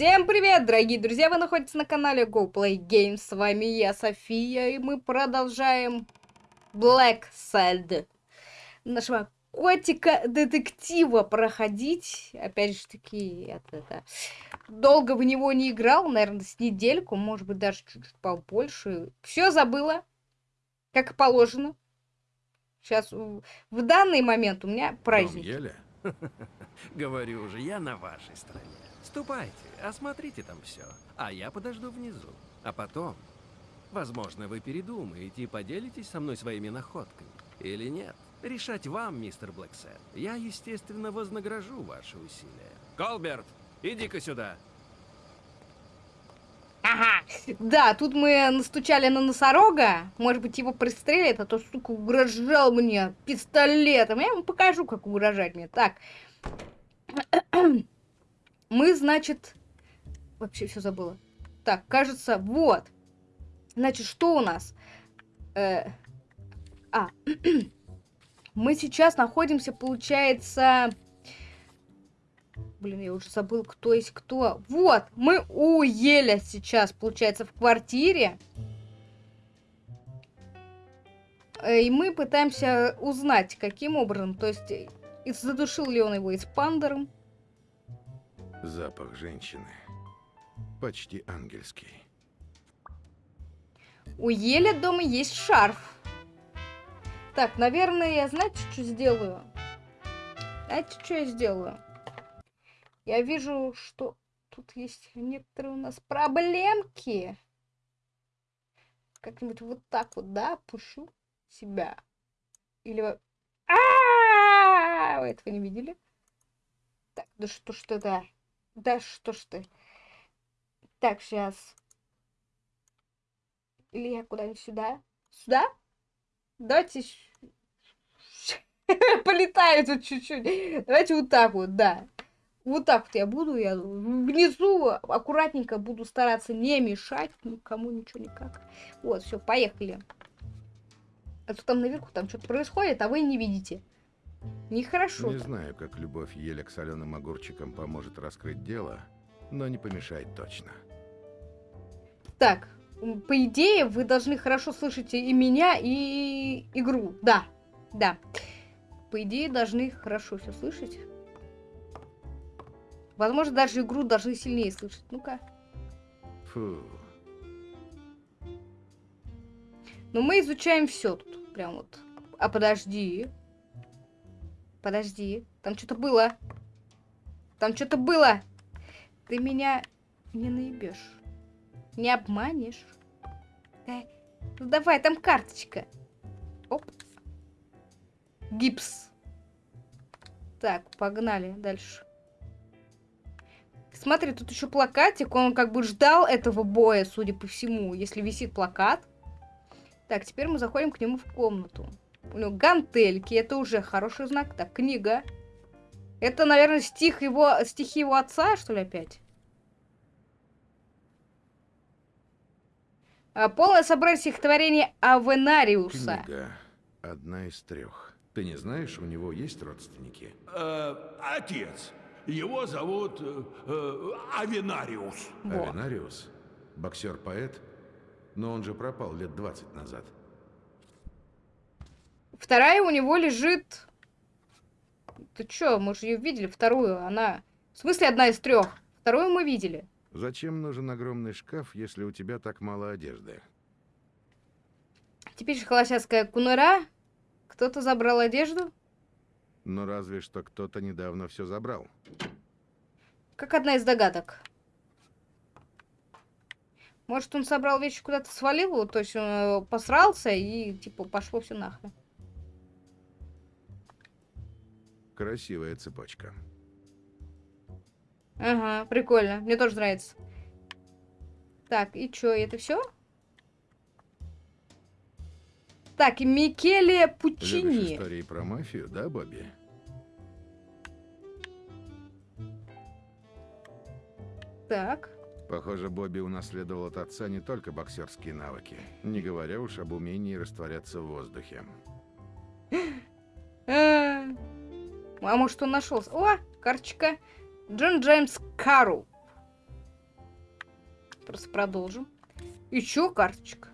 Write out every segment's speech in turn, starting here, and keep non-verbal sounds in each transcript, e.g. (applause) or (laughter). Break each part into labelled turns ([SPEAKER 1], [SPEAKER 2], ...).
[SPEAKER 1] Всем привет, дорогие друзья! Вы находитесь на канале Go Play Games. С вами я, София, и мы продолжаем Black Sad. Нашего котика-детектива проходить. Опять же таки, это, это, долго в него не играл, наверное, с недельку, может быть, даже чуть-чуть побольше. Все забыла, как положено. Сейчас, в данный момент у меня праздник. (laughs)
[SPEAKER 2] Говорю же, я на вашей стороне. Ступайте, осмотрите там все, а я подожду внизу. А потом, возможно, вы передумаете и поделитесь со мной своими находками. Или нет. Решать вам, мистер Блэксет. Я, естественно, вознагражу ваши усилия. Колберт, иди-ка сюда.
[SPEAKER 1] Ага. Да, тут мы настучали на носорога. Может быть, его пристрелят, а то, сука, угрожал мне пистолетом. Я ему покажу, как угрожать мне. Так. Мы, значит... Вообще все забыла. Так, кажется, вот. Значит, что у нас? Э... А. (clears throat) мы сейчас находимся, получается... Блин, я уже забыл, кто есть кто. Вот, мы у Еля сейчас, получается, в квартире. Э, и мы пытаемся узнать, каким образом. То есть, задушил ли он его эспандером.
[SPEAKER 3] Запах женщины. Почти ангельский.
[SPEAKER 1] У Еля дома есть шарф. Так, наверное, я знаете, что сделаю? Знаете, что я сделаю? Я вижу, что тут есть некоторые у нас проблемки. Как-нибудь вот так вот, да, пущу себя. Или... А, -а, -а, -а! Вы этого не видели? Так, да что ж это? Да что ж ты. Так, сейчас. Или я куда-нибудь сюда? Сюда? Давайте... (laughs) Полетаю тут чуть-чуть. Давайте вот так вот, да. Вот так вот я буду, я внизу аккуратненько буду стараться не мешать никому ничего никак. Вот, все, поехали. А то там наверху там что-то происходит, а вы не видите. Нехорошо.
[SPEAKER 3] Не знаю, как любовь еле к соленым огурчикам поможет раскрыть дело, но не помешает точно.
[SPEAKER 1] Так, по идее, вы должны хорошо слышать и меня, и игру. Да, да. По идее, должны хорошо все слышать. Возможно, даже игру должны сильнее слышать. Ну-ка. Фу. Но мы изучаем все тут. Прям вот. А подожди. Подожди. Там что-то было. Там что-то было. Ты меня не наебешь. Не обманешь. Да. Ну давай, там карточка. Оп. Гипс. Так, погнали дальше. Смотри, тут еще плакатик. Он как бы ждал этого боя, судя по всему, если висит плакат. Так, теперь мы заходим к нему в комнату. У него гантельки, это уже хороший знак. Так, книга. Это, наверное, стих его, стихи его отца, что ли, опять? А, полное собрание стихотворений Авенариуса.
[SPEAKER 3] Книга. Одна из трех. Ты не знаешь, у него есть родственники?
[SPEAKER 4] Э, отец. Его зовут э, э, Авенариус.
[SPEAKER 3] Авенариус? Боксер-поэт? Но он же пропал лет 20 назад.
[SPEAKER 1] Вторая у него лежит... Ты чё, мы же ее видели, вторую, она... В смысле одна из трех? Вторую мы видели.
[SPEAKER 3] Зачем нужен огромный шкаф, если у тебя так мало одежды?
[SPEAKER 1] Теперь же холостяцкая кунура. Кто-то забрал одежду?
[SPEAKER 3] Ну, разве что кто-то недавно все забрал.
[SPEAKER 1] Как одна из догадок. Может, он собрал вещи куда-то свалил, то есть он э, посрался и, типа, пошло все нахрен.
[SPEAKER 3] Красивая цепочка.
[SPEAKER 1] Ага, прикольно. Мне тоже нравится. Так, и чё, это все? Так, Микеле Пучини.
[SPEAKER 3] Любишь истории про мафию, да, Бобби?
[SPEAKER 1] Так.
[SPEAKER 3] Похоже, Бобби унаследовал от отца не только боксерские навыки, не говоря уж об умении растворяться в воздухе. (laughs)
[SPEAKER 1] А, может он нашелся? О, карточка. Джон Джеймс Кару. просто продолжим. И чё, карточка?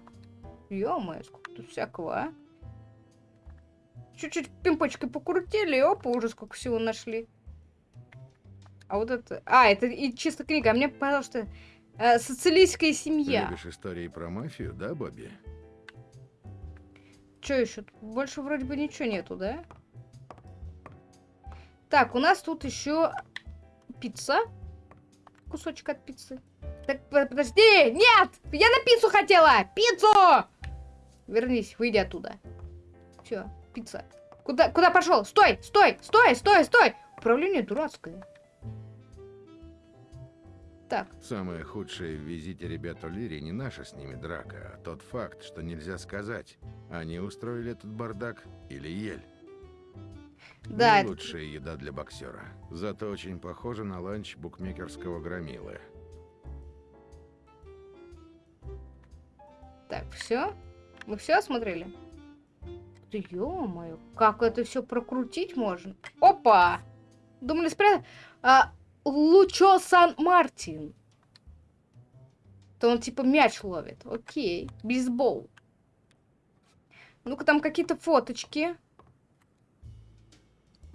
[SPEAKER 1] Ё-моё, сколько тут всякого, а? Чуть-чуть пимпочкой покрутили, и опа, уже сколько всего нашли. А вот это... А, это и чисто книга. А мне показалось, что э, социалистская семья.
[SPEAKER 3] Любишь истории про мафию, да, Бобби?
[SPEAKER 1] Что еще? Больше вроде бы ничего нету, да? Так, у нас тут еще пицца. Кусочек от пиццы. Так, по- подожди! Нет! Я на пиццу хотела! Пиццу! Вернись, выйди оттуда. Все, пицца. Куда, куда пошел? Стой, стой, стой, стой, стой! Управление дурацкое. Так,
[SPEAKER 3] Самое худшее в визите ребят О'Лири не наша с ними драка, а тот факт, что нельзя сказать, они устроили этот бардак или ель.
[SPEAKER 1] Да,
[SPEAKER 3] Не лучшая еда для боксера. Зато очень похоже на ланч букмекерского громилы.
[SPEAKER 1] так, все? Мы все осмотрели? Да ё-моё, как это все прокрутить можно? Опа! Думали спрятать? А, Лучо Сан-Мартин. То он типа мяч ловит. Окей. Бейсбол. Ну-ка, там какие-то фоточки.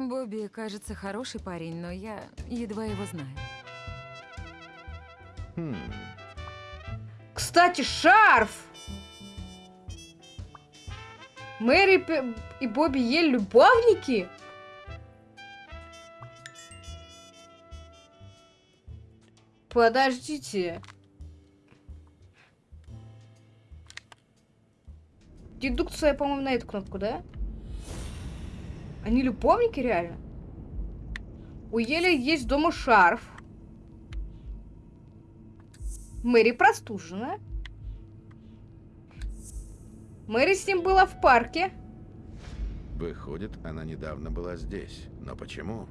[SPEAKER 5] Бобби кажется хороший парень, но я едва его знаю.
[SPEAKER 3] Хм,
[SPEAKER 1] Кстати, шарф! Мэри и Бобби Ель любовники? Подождите. Дедукция, по-моему, на эту кнопку, да? Они любовники реально? У Ели есть дома шарф. Мэри простужена. Мэри с ним была в парке.
[SPEAKER 3] выходит, она недавно была здесь. Но почему?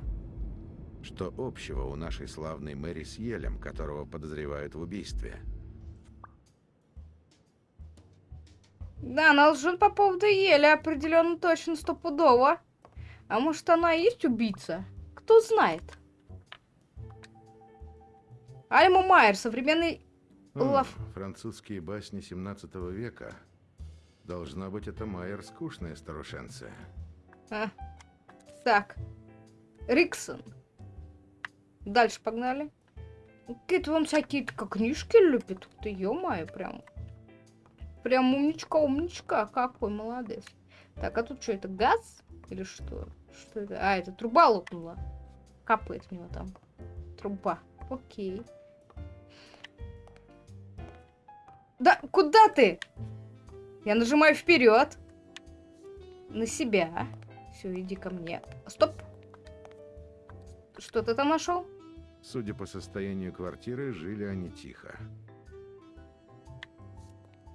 [SPEAKER 3] Что общего у нашей славной Мэри с Елем, которого подозревают в убийстве?
[SPEAKER 1] Да, она лжет по поводу Ели, определенно точно стопудово. А может, она и есть убийца? Кто знает? Альма Майер, современный...
[SPEAKER 3] М,
[SPEAKER 1] Лав.
[SPEAKER 3] французские басни 17 века. Должна быть, это Майер скучная старушенция.
[SPEAKER 1] А, так. Риксон. Дальше погнали. Какие-то вон всякие как книжки любит. Ты ё-моё, прям. Прям умничка, умничка. Какой молодец. Так, а тут что, это газ? Или что? Что это? А, это труба лопнула. Капает в него там. Труба. Окей. Да, куда ты? Я нажимаю вперед. На себя. Все, иди ко мне. Стоп. Что ты там нашел?
[SPEAKER 3] Судя по состоянию квартиры, жили они тихо.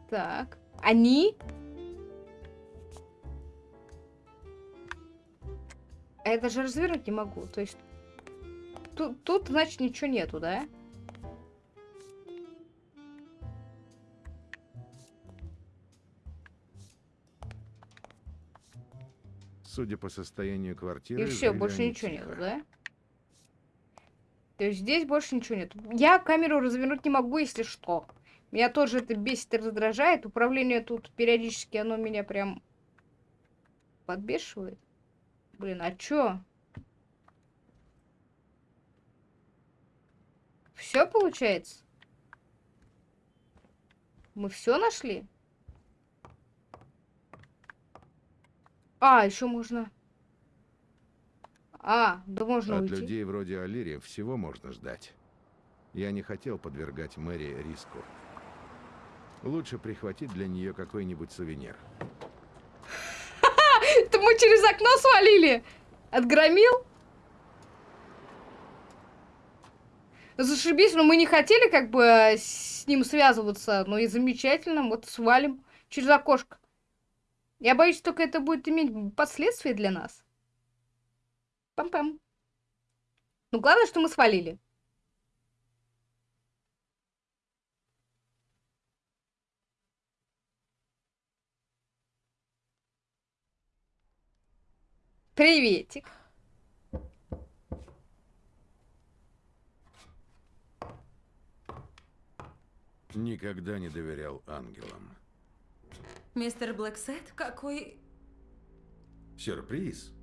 [SPEAKER 1] Так. Они? А Я даже развернуть не могу. То есть тут, тут значит, ничего нету, да?
[SPEAKER 3] Судя по состоянию квартиры,
[SPEAKER 1] И все, больше ничего
[SPEAKER 3] тихо.
[SPEAKER 1] нету, да? То есть здесь больше ничего нет. Я камеру развернуть не могу, если что. Меня тоже это бесит и раздражает. Управление тут периодически, оно меня прям подбешивает. Блин, а чё? Все получается? Мы все нашли? А, еще можно... А, да можно
[SPEAKER 3] От
[SPEAKER 1] уйти.
[SPEAKER 3] людей вроде Алири всего можно ждать. Я не хотел подвергать Мэри риску. Лучше прихватить для нее какой-нибудь сувенир.
[SPEAKER 1] Мы через окно свалили? Отгромил? Зашибись, но мы не хотели как бы э, с ним связываться. Ну и замечательно, вот свалим через окошко. Я боюсь, только это будет иметь последствия для нас. Пам-пам. Ну, главное, что мы свалили. Приветик.
[SPEAKER 3] Никогда не доверял ангелам.
[SPEAKER 5] Мистер Блэксет, какой...
[SPEAKER 3] Сюрприз.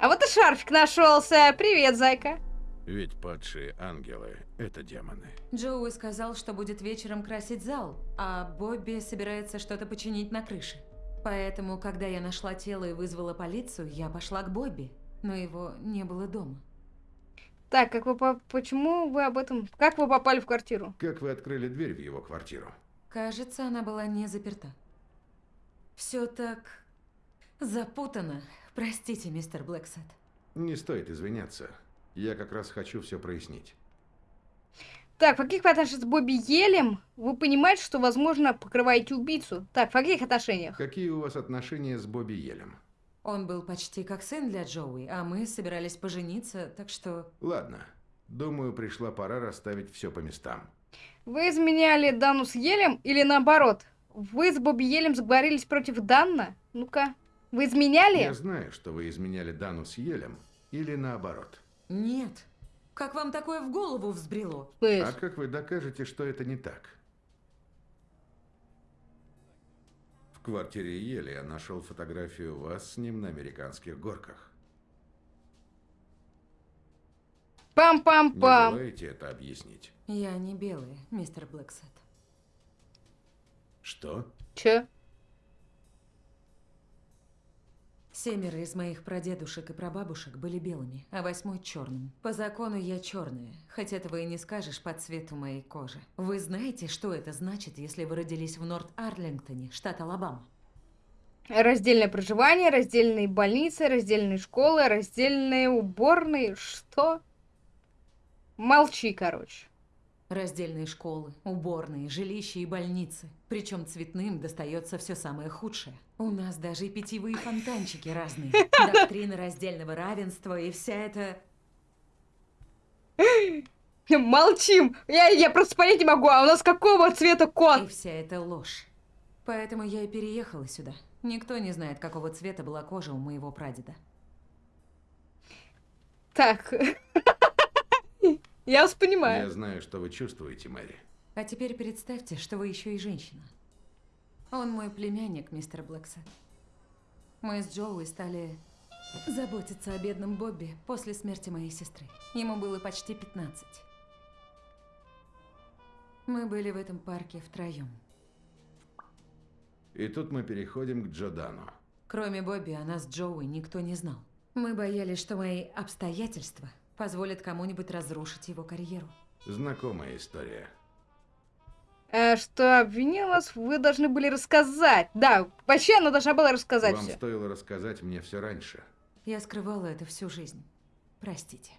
[SPEAKER 1] А вот и шарфик нашелся. Привет, зайка.
[SPEAKER 3] Ведь падшие ангелы — это демоны.
[SPEAKER 5] Джоуи сказал, что будет вечером красить зал, а Бобби собирается что-то починить на крыше. Поэтому, когда я нашла тело и вызвала полицию, я пошла к Бобби, но его не было дома.
[SPEAKER 1] Так, как вы по- почему вы об этом... Как вы попали в квартиру?
[SPEAKER 3] Как вы открыли дверь в его квартиру?
[SPEAKER 5] Кажется, она была не заперта. Все так запутано. Простите, мистер Блэксет.
[SPEAKER 3] Не стоит извиняться. Я как раз хочу все прояснить.
[SPEAKER 1] Так, в каких отношениях с Бобби Елем вы понимаете, что, возможно, покрываете убийцу? Так, в каких отношениях?
[SPEAKER 3] Какие у вас отношения с Бобби Елем?
[SPEAKER 5] Он был почти как сын для Джоуи, а мы собирались пожениться, так что...
[SPEAKER 3] Ладно. Думаю, пришла пора расставить все по местам.
[SPEAKER 1] Вы изменяли Дану с Елем или наоборот? Вы с Бобби Елем сговорились против Данна? Ну-ка, вы изменяли?
[SPEAKER 3] Я знаю, что вы изменяли Дану с Елем, или наоборот.
[SPEAKER 5] Нет. Как вам такое в голову взбрело?
[SPEAKER 3] А как вы докажете, что это не так? В квартире Ели я нашел фотографию вас с ним на американских горках. Не
[SPEAKER 1] Пам-пам-пам.
[SPEAKER 3] желаете это объяснить?
[SPEAKER 5] Я не белая, мистер Блэксет.
[SPEAKER 3] Что?
[SPEAKER 1] Чё?
[SPEAKER 5] Семеро из моих прадедушек и прабабушек были белыми, а восьмой черным. По закону я черная, хоть этого и не скажешь по цвету моей кожи. Вы знаете, что это значит, если вы родились в Норт-Арлингтоне, штат Алабама?
[SPEAKER 1] Раздельное проживание, раздельные больницы, раздельные школы, раздельные уборные. Что? Молчи, короче.
[SPEAKER 5] Раздельные школы, уборные, жилища и больницы. Причем цветным достается все самое худшее. У нас даже и питьевые фонтанчики разные. Доктрина раздельного равенства и вся эта...
[SPEAKER 1] Молчим. Я, я просто понять не могу, а у нас какого цвета
[SPEAKER 5] И
[SPEAKER 1] кот?
[SPEAKER 5] вся эта ложь. Поэтому я и переехала сюда. Никто не знает, какого цвета была кожа у моего прадеда.
[SPEAKER 1] Так. (laughs) Я вас
[SPEAKER 3] Я
[SPEAKER 1] понимаю.
[SPEAKER 3] знаю, что вы чувствуете, Мэри.
[SPEAKER 5] А теперь представьте, что вы еще и женщина. Он мой племянник, мистер Блэксет. Мы с Джоуи стали заботиться о бедном Бобби после смерти моей сестры. Ему было почти 15. Мы были в этом парке втроем.
[SPEAKER 3] И тут мы переходим к Джодану.
[SPEAKER 5] Кроме Бобби, о нас с Джоуи никто не знал. Мы боялись, что мои обстоятельства позволят кому-нибудь разрушить его карьеру.
[SPEAKER 3] Знакомая история.
[SPEAKER 1] А что обвинил вас, вы должны были рассказать. Да, вообще она должна была рассказать
[SPEAKER 3] Вам
[SPEAKER 1] все.
[SPEAKER 3] стоило рассказать мне все раньше.
[SPEAKER 5] Я скрывала это всю жизнь. Простите.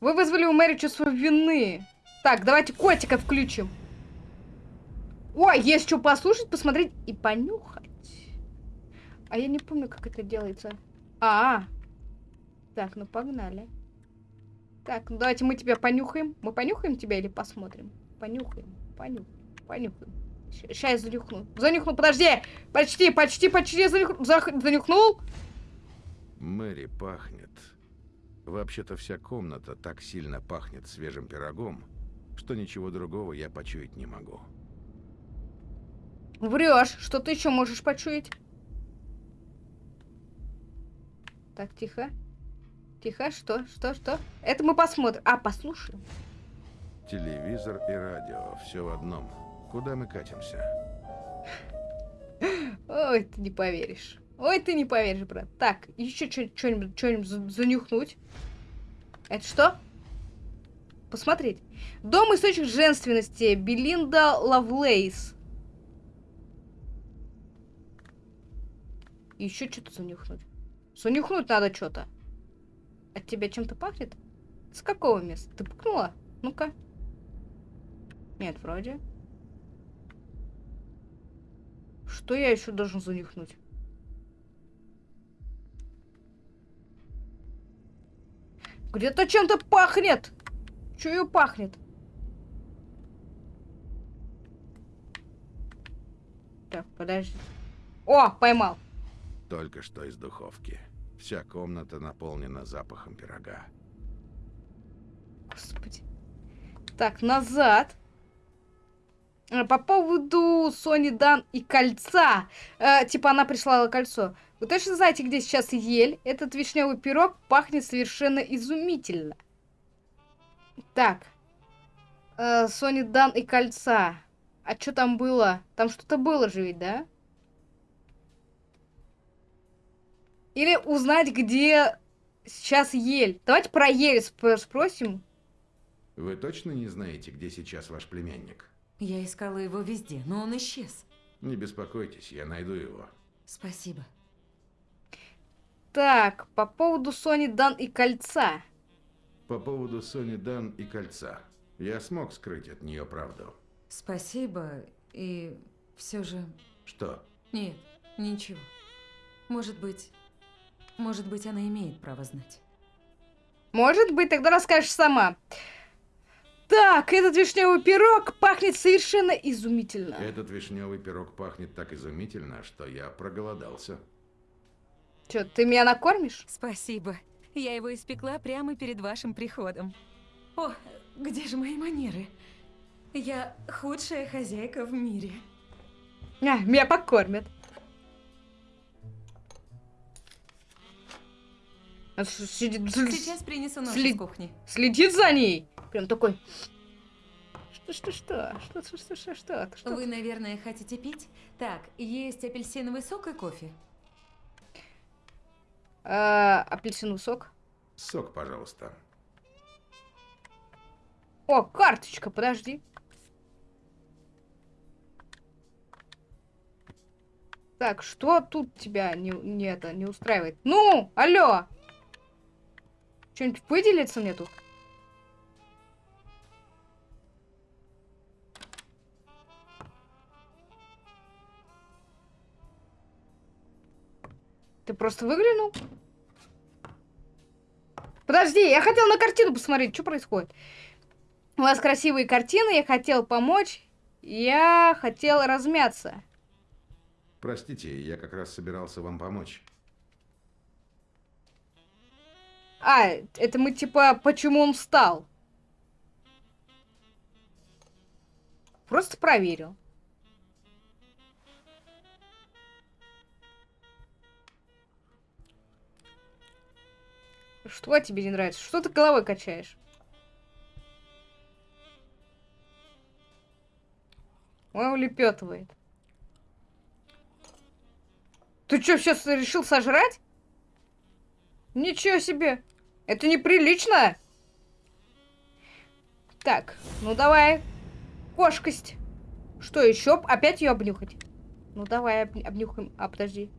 [SPEAKER 1] Вы вызвали у Мэри чувство вины. Так, давайте котика включим. Ой, есть что послушать, посмотреть и понюхать. А я не помню, как это делается. А, так, ну погнали. Так, ну давайте мы тебя понюхаем. Мы понюхаем тебя или посмотрим? Понюхаем, понюхаем, понюхаем. Сейчас я занюхну. Занюхну, подожди! Почти, почти, почти занюх... зах- занюхнул.
[SPEAKER 3] Мэри пахнет. Вообще-то вся комната так сильно пахнет свежим пирогом, что ничего другого я почуять не могу.
[SPEAKER 1] Врешь, что ты еще можешь почуять? Так, тихо. Тихо, что, что, что? Это мы посмотрим. А, послушаем.
[SPEAKER 3] Телевизор и радио, все в одном. Куда мы катимся?
[SPEAKER 1] Ой, ты не поверишь. Ой, ты не поверишь, брат. Так, еще что-нибудь что-нибудь за- занюхнуть. Это что? Посмотреть. Дом источник женственности. Белинда Лавлейс. Еще что-то занюхнуть. Занюхнуть надо что-то. От тебя чем-то пахнет? С какого места? Ты пукнула? Ну-ка. Нет, вроде. Что я еще должен занюхнуть? Где-то чем-то пахнет. Чую пахнет. Так, подожди. О, поймал.
[SPEAKER 3] Только что из духовки. Вся комната наполнена запахом пирога.
[SPEAKER 1] Господи. Так, назад. Э, По поводу Сони Дан и кольца. Э, типа она прислала кольцо. Вы точно знаете, где сейчас ель? Этот вишневый пирог пахнет совершенно изумительно. Так. Э, Сони Дан и кольца. А что там было? Там что-то было же ведь, да? Или узнать, где сейчас ель. Давайте про ель сп- спросим.
[SPEAKER 3] Вы точно не знаете, где сейчас ваш племянник?
[SPEAKER 5] Я искала его везде, но он исчез.
[SPEAKER 3] Не беспокойтесь, я найду его.
[SPEAKER 5] Спасибо.
[SPEAKER 1] Так, по поводу Сони Дан и кольца.
[SPEAKER 3] По поводу Сони Дан и кольца. Я смог скрыть от нее правду.
[SPEAKER 5] Спасибо. И все же...
[SPEAKER 3] Что?
[SPEAKER 5] Нет, ничего. Может быть... Может быть, она имеет право знать.
[SPEAKER 1] Может быть, тогда расскажешь сама. Так, этот вишневый пирог пахнет совершенно изумительно.
[SPEAKER 3] Этот вишневый пирог пахнет так изумительно, что я проголодался.
[SPEAKER 1] Че, ты меня накормишь?
[SPEAKER 5] Спасибо. Я его испекла прямо перед вашим приходом. О, где же мои манеры? Я худшая хозяйка в мире.
[SPEAKER 1] А, меня покормят. С- сидит-
[SPEAKER 5] Сейчас принесу нож
[SPEAKER 1] Сли-
[SPEAKER 5] из кухни.
[SPEAKER 1] Следит за ней. Прям такой. Что, что, что? Что, что, что, что, что?
[SPEAKER 5] Вы, наверное, хотите пить? Так, есть апельсиновый сок и кофе.
[SPEAKER 1] А, апельсиновый сок.
[SPEAKER 3] Сок, пожалуйста.
[SPEAKER 1] О, карточка, подожди. Так, что тут тебя не, не, это, не устраивает? Ну, алло! Что-нибудь выделится мне тут? Ты просто выглянул? Подожди, я хотел на картину посмотреть, что происходит. У вас красивые картины, я хотел помочь. Я хотел размяться.
[SPEAKER 3] Простите, я как раз собирался вам помочь.
[SPEAKER 1] А, это мы типа, почему он встал? Просто проверил. Что тебе не нравится? Что ты головой качаешь? Он улепетывает. Ты что, сейчас решил сожрать? Ничего себе! Это неприлично! Так, ну давай. Кошкость. Что еще? Опять ее обнюхать? Ну давай об- обнюхаем. А, подожди.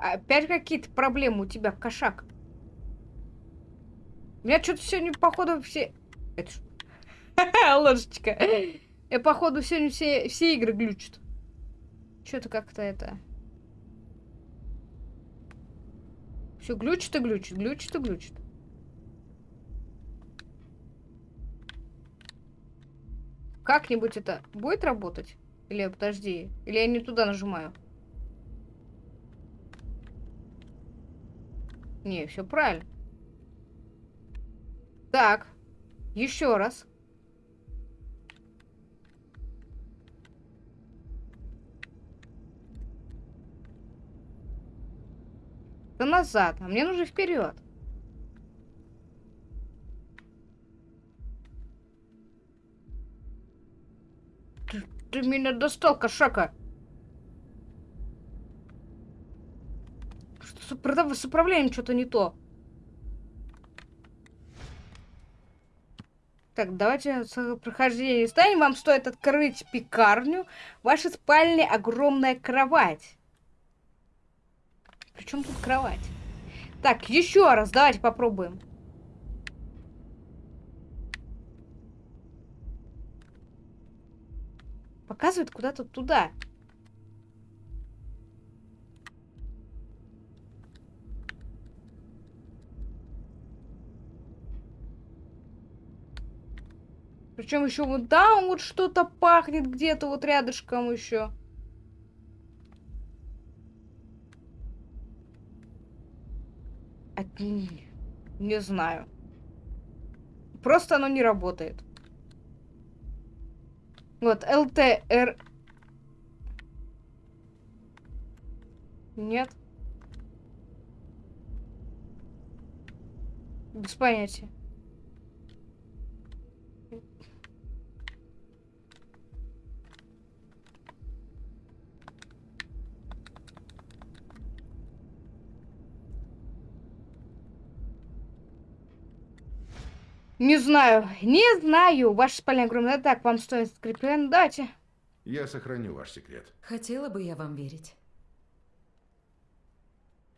[SPEAKER 1] Опять какие-то проблемы у тебя, кошак. У меня что-то сегодня, походу, все... Это ж- (laughs) Ложечка. Я, походу, сегодня все, все игры глючат. Что-то как-то это... Все глючит и глючит, глючит и глючит. Как-нибудь это будет работать? Или подожди, или я не туда нажимаю? Не, все правильно. Так, еще раз. Да назад, а мне нужно вперед. Ты, ты меня достал, кошака. Что с, управ- с управлением что-то не то. Так, давайте с прохождения станем. Вам стоит открыть пекарню. В вашей спальне огромная кровать. Причем тут кровать? Так, еще раз, давайте попробуем. Показывает куда-то туда. Причем еще вот там вот что-то пахнет где-то вот рядышком еще. Не знаю. Просто оно не работает. Вот, ЛТР... Нет. Без понятия. Не знаю, не знаю. Ваша спальня огромная. Так, вам стоит скреплен. Давайте.
[SPEAKER 3] Я сохраню ваш секрет.
[SPEAKER 5] Хотела бы я вам верить.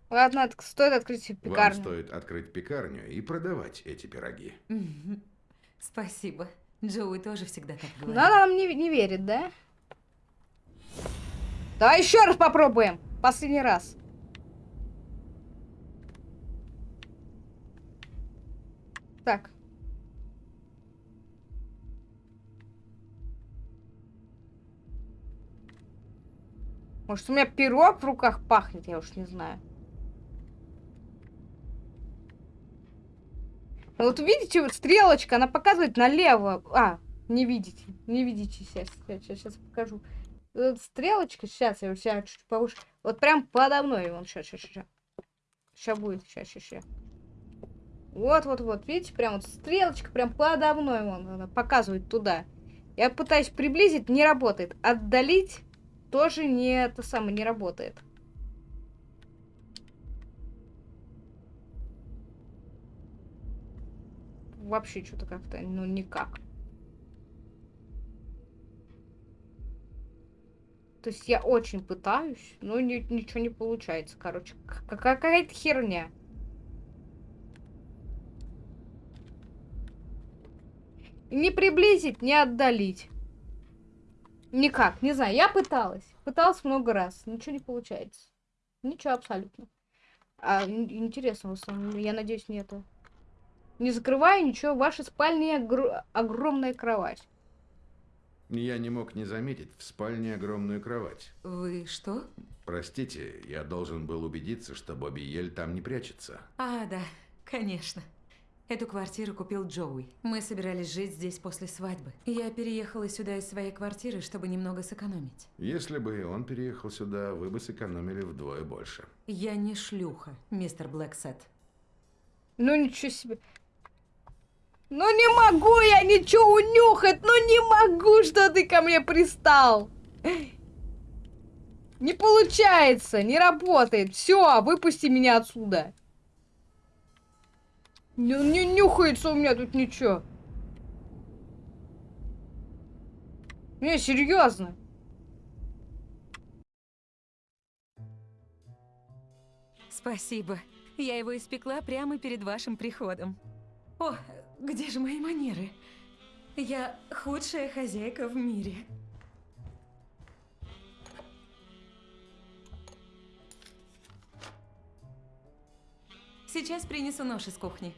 [SPEAKER 1] Ладно, от- стоит открыть
[SPEAKER 3] Вам
[SPEAKER 1] пекарню.
[SPEAKER 3] стоит открыть пекарню и продавать эти пироги.
[SPEAKER 5] Спасибо. Джоуи тоже всегда так
[SPEAKER 1] Но
[SPEAKER 5] говорит.
[SPEAKER 1] она нам не, не верит, да? Давай еще раз попробуем. Последний раз. Так. Может, у меня пирог в руках пахнет, я уж не знаю. Ну Вот видите, вот стрелочка, она показывает налево. А, не видите, не видите сейчас, сейчас, сейчас покажу. Вот стрелочка, сейчас я сейчас чуть повыше. Вот прям подо мной, вон, сейчас, сейчас, сейчас. Сейчас будет, сейчас, сейчас, сейчас. Вот, вот, вот, видите, прям вот стрелочка прям подо мной, вон, она показывает туда. Я пытаюсь приблизить, не работает. Отдалить тоже не это самое, не работает. Вообще что-то как-то, ну, никак. То есть я очень пытаюсь, но ни- ничего не получается, короче. Какая-то херня. Не приблизить, не отдалить. Никак, не знаю. Я пыталась. Пыталась много раз. Ничего не получается. Ничего абсолютно. А ин- интересно, в основном, я надеюсь, не это. Не закрываю ничего. В вашей спальне огр- огромная кровать.
[SPEAKER 3] Я не мог не заметить в спальне огромную кровать.
[SPEAKER 5] Вы что?
[SPEAKER 3] Простите, я должен был убедиться, что Бобби Ель там не прячется.
[SPEAKER 5] А, да, конечно. Эту квартиру купил Джоуи. Мы собирались жить здесь после свадьбы. Я переехала сюда из своей квартиры, чтобы немного сэкономить.
[SPEAKER 3] Если бы он переехал сюда, вы бы сэкономили вдвое больше.
[SPEAKER 5] Я не шлюха, мистер Блэксет.
[SPEAKER 1] Ну ничего себе. Ну не могу я ничего унюхать, ну не могу, что ты ко мне пристал. Не получается, не работает. Все, выпусти меня отсюда. Не, не нюхается у меня тут ничего. Не, серьезно.
[SPEAKER 5] Спасибо. Я его испекла прямо перед вашим приходом. О, где же мои манеры? Я худшая хозяйка в мире. Сейчас принесу нож из кухни.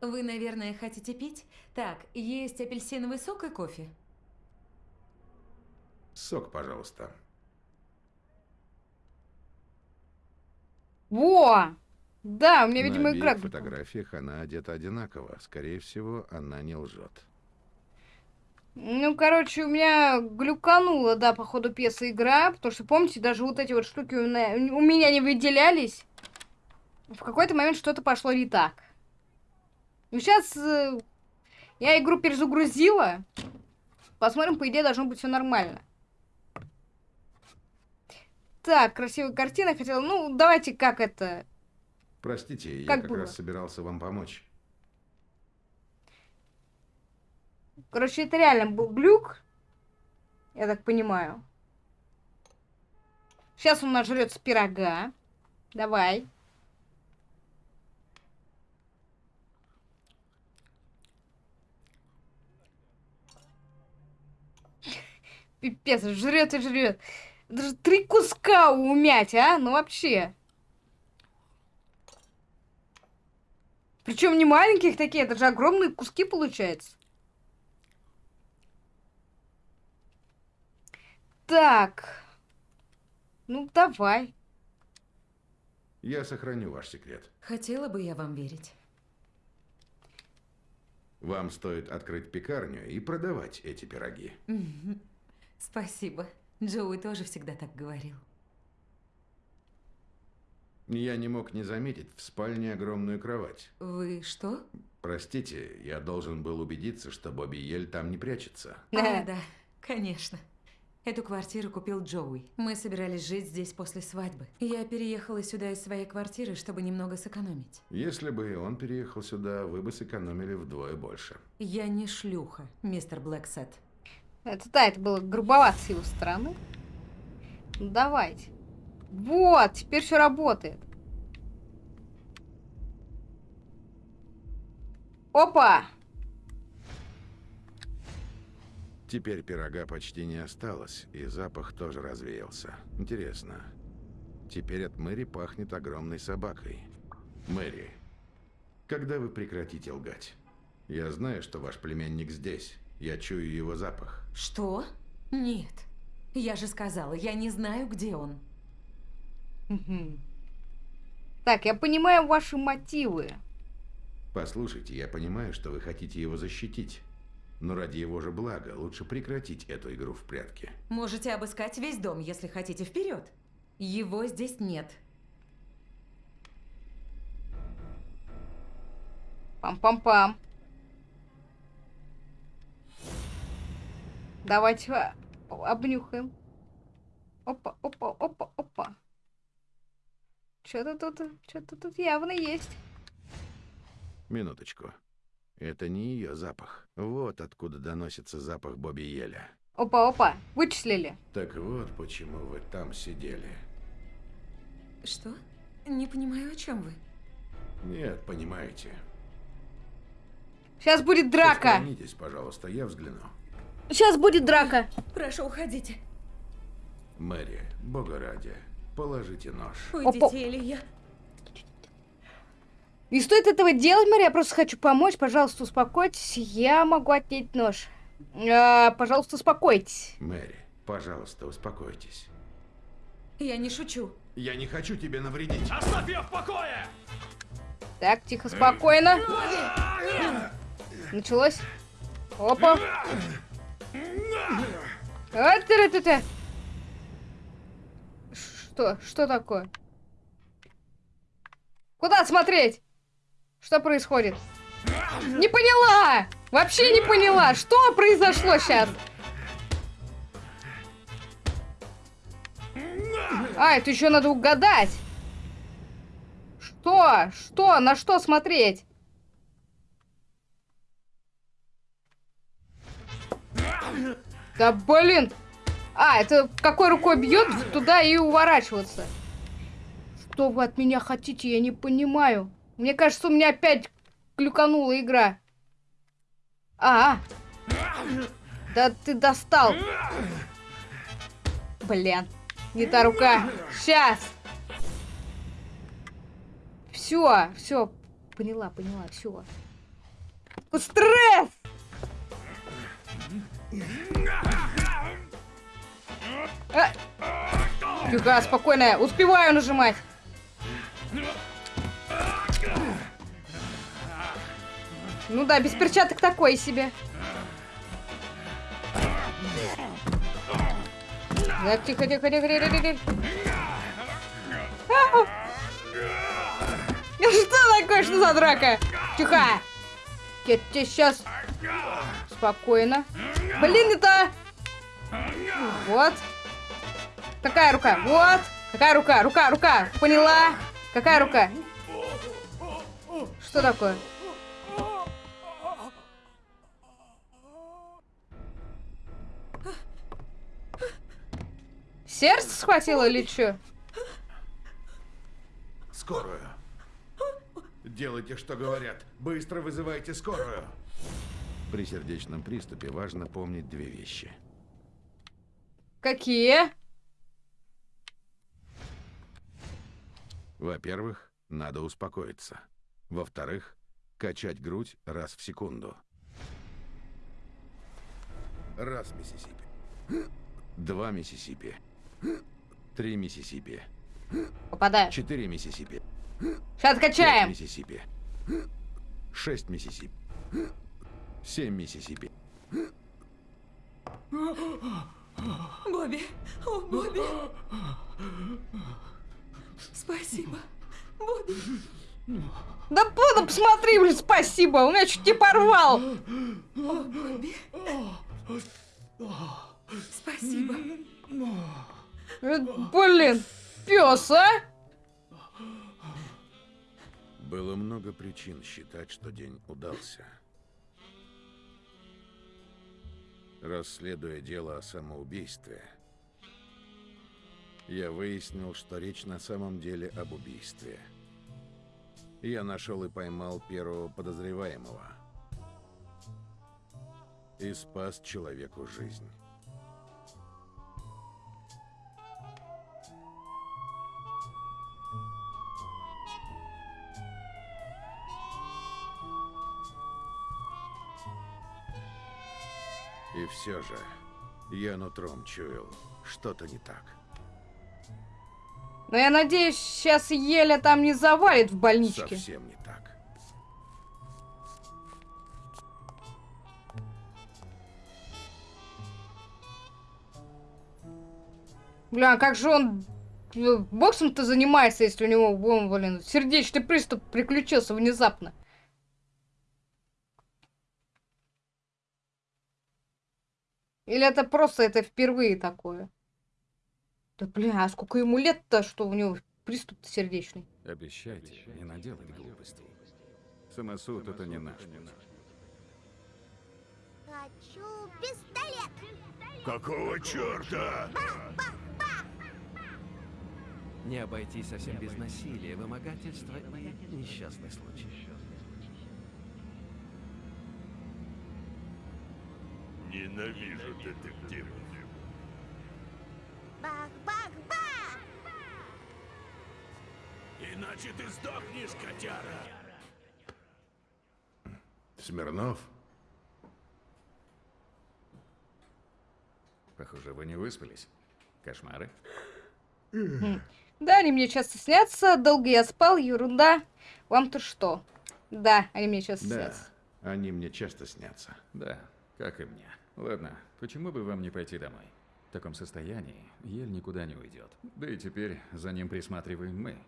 [SPEAKER 5] Вы, наверное, хотите пить? Так, есть апельсиновый сок и кофе.
[SPEAKER 3] Сок, пожалуйста.
[SPEAKER 1] Во! Да, у меня,
[SPEAKER 3] На
[SPEAKER 1] видимо, игра.
[SPEAKER 3] фотографиях она одета одинаково. Скорее всего, она не лжет.
[SPEAKER 1] Ну, короче, у меня глюканула, да, по ходу пьесы игра, потому что, помните, даже вот эти вот штуки у меня, у меня не выделялись. В какой-то момент что-то пошло не так. Ну, сейчас я игру перезагрузила. Посмотрим, по идее, должно быть все нормально. Так, красивая картина. Хотела, ну, давайте как это...
[SPEAKER 3] Простите, я
[SPEAKER 1] Как
[SPEAKER 3] как
[SPEAKER 1] было?
[SPEAKER 3] раз собирался вам помочь.
[SPEAKER 1] Короче, это реально был глюк. Я так понимаю. Сейчас он нажрется пирога. Давай. Пипец, жрет и жрет. Даже три куска умять, а? Ну вообще. Причем не маленьких такие, это же огромные куски получается. Так. Ну, давай.
[SPEAKER 3] Я сохраню ваш секрет.
[SPEAKER 5] Хотела бы я вам верить.
[SPEAKER 3] Вам стоит открыть пекарню и продавать эти пироги.
[SPEAKER 5] Мгм. Спасибо. Джоуи тоже всегда так говорил.
[SPEAKER 3] Я не мог не заметить в спальне огромную кровать.
[SPEAKER 5] Вы что?
[SPEAKER 3] Простите, я должен был убедиться, что Бобби Ель там не прячется. (laughs)
[SPEAKER 5] А, да, конечно. Эту квартиру купил Джоуи. Мы собирались жить здесь после свадьбы. Я переехала сюда из своей квартиры, чтобы немного сэкономить.
[SPEAKER 3] Если бы он переехал сюда, вы бы сэкономили вдвое больше.
[SPEAKER 5] Я не шлюха, мистер Блэксет.
[SPEAKER 1] Это да, это было грубовато с его стороны. Ну, давайте. Вот, теперь все работает. Опа!
[SPEAKER 3] Теперь пирога почти не осталось, и запах тоже развеялся. Интересно. Теперь от Мэри пахнет огромной собакой. Мэри, когда вы прекратите лгать? Я знаю, что ваш племянник здесь. Я чую его запах.
[SPEAKER 5] Что? Нет. Я же сказала, я не знаю, где он.
[SPEAKER 1] Так, я понимаю ваши мотивы.
[SPEAKER 3] Послушайте, я понимаю, что вы хотите его защитить. Но ради его же блага лучше прекратить эту игру в прятки.
[SPEAKER 5] Можете обыскать весь дом, если хотите, вперед. Его здесь нет.
[SPEAKER 1] Пам-пам-пам. Давайте обнюхаем. Опа, опа, опа, опа. Что-то тут, что-то тут явно есть.
[SPEAKER 3] Минуточку. Это не ее запах. Вот откуда доносится запах Бобби Еля.
[SPEAKER 1] Опа, опа, вычислили.
[SPEAKER 3] Так вот, почему вы там сидели.
[SPEAKER 5] Что? Не понимаю, о чем вы.
[SPEAKER 3] Нет, понимаете.
[SPEAKER 1] Сейчас будет драка.
[SPEAKER 3] Посторонитесь, пожалуйста, я взгляну.
[SPEAKER 1] Сейчас будет драка.
[SPEAKER 5] Прошу, уходите.
[SPEAKER 3] Мэри, бога ради, положите нож.
[SPEAKER 5] Уйдите,
[SPEAKER 1] Опа.
[SPEAKER 5] или я...
[SPEAKER 1] Не стоит этого делать, Мария, я просто хочу помочь. Пожалуйста, успокойтесь. Я могу отнять нож. А, пожалуйста, успокойтесь.
[SPEAKER 3] Мэри, пожалуйста, успокойтесь.
[SPEAKER 5] Я не шучу.
[SPEAKER 3] Я не хочу тебе навредить.
[SPEAKER 4] Оставь ее в покое!
[SPEAKER 1] Так, тихо, спокойно. Началось. Опа. А, ты Что? Что такое? Куда смотреть? Что происходит? Не поняла! Вообще не поняла, что произошло сейчас? А, это еще надо угадать. Что? Что? На что смотреть? Да блин! А, это какой рукой бьет, туда и уворачиваться. Что вы от меня хотите, я не понимаю. Мне кажется, у меня опять клюканула игра. А, да ты достал. Блин, не та рука. Сейчас. Все, все, поняла, поняла, все. Стресс! А! Тихо, спокойно, успеваю нажимать. Ну да, без перчаток такое себе. Так, тихо, тихо, тихо, тихо, тихо. Ау! Что такое? Что за драка? Тихо! Я тебе сейчас... Спокойно. Блин, это... Вот. Какая рука? Вот. Какая рука? Рука, рука. Поняла? Какая рука? Что такое? Сердце схватило или что?
[SPEAKER 3] Скорую. Делайте, что говорят. Быстро вызывайте скорую. При сердечном приступе важно помнить две вещи.
[SPEAKER 1] Какие?
[SPEAKER 3] Во-первых, надо успокоиться. Во-вторых, качать грудь раз в секунду. Раз Миссисипи. Два Миссисипи. Три Миссисипи.
[SPEAKER 1] Попадаю.
[SPEAKER 3] Четыре Миссисипи.
[SPEAKER 1] Сейчас
[SPEAKER 3] Пять
[SPEAKER 1] качаем.
[SPEAKER 3] Миссисипи. Шесть Миссисипи. Семь Миссисипи.
[SPEAKER 5] Бобби! О, Бобби! Спасибо. Бобби!
[SPEAKER 1] Да понял, посмотри, блин, спасибо. У меня чуть не порвал.
[SPEAKER 5] О, Бобби! Спасибо.
[SPEAKER 1] Э, Блин, пес, а?
[SPEAKER 3] Было много причин считать, что день удался. Расследуя дело о самоубийстве, я выяснил, что речь на самом деле об убийстве. Я нашел и поймал первого подозреваемого. И спас человеку жизнь. И все же, я нутром чуял, что-то не так.
[SPEAKER 1] Но я надеюсь, сейчас Еля там не завалит в больничке.
[SPEAKER 3] Совсем не так.
[SPEAKER 1] Бля, а как же он э, боксом-то занимается, если у него, блин, сердечный приступ приключился внезапно? Или это просто это впервые такое? Да бля, а сколько ему лет-то, что у него приступ сердечный?
[SPEAKER 6] Обещайте не наделать глупостей. Самосуд это не наш путь.
[SPEAKER 7] Хочу пистолет!
[SPEAKER 4] Какого черта?
[SPEAKER 2] Не обойтись совсем без насилия, вымогательства и несчастный случай.
[SPEAKER 4] Ненавижу детективов.
[SPEAKER 7] Бах-бах-бах!
[SPEAKER 4] Иначе ты сдохнешь, котяра.
[SPEAKER 3] Смирнов?
[SPEAKER 6] Похоже, вы не выспались. Кошмары?
[SPEAKER 1] Да, они мне часто снятся, долго я спал, ерунда. Вам-то что? Да, они мне часто
[SPEAKER 3] Да,
[SPEAKER 1] снятся.
[SPEAKER 3] они мне часто снятся.
[SPEAKER 6] Да, как и мне. Ладно, почему бы вам не пойти домой? В таком состоянии Ель никуда не уйдет. Да и теперь за ним присматриваем мы.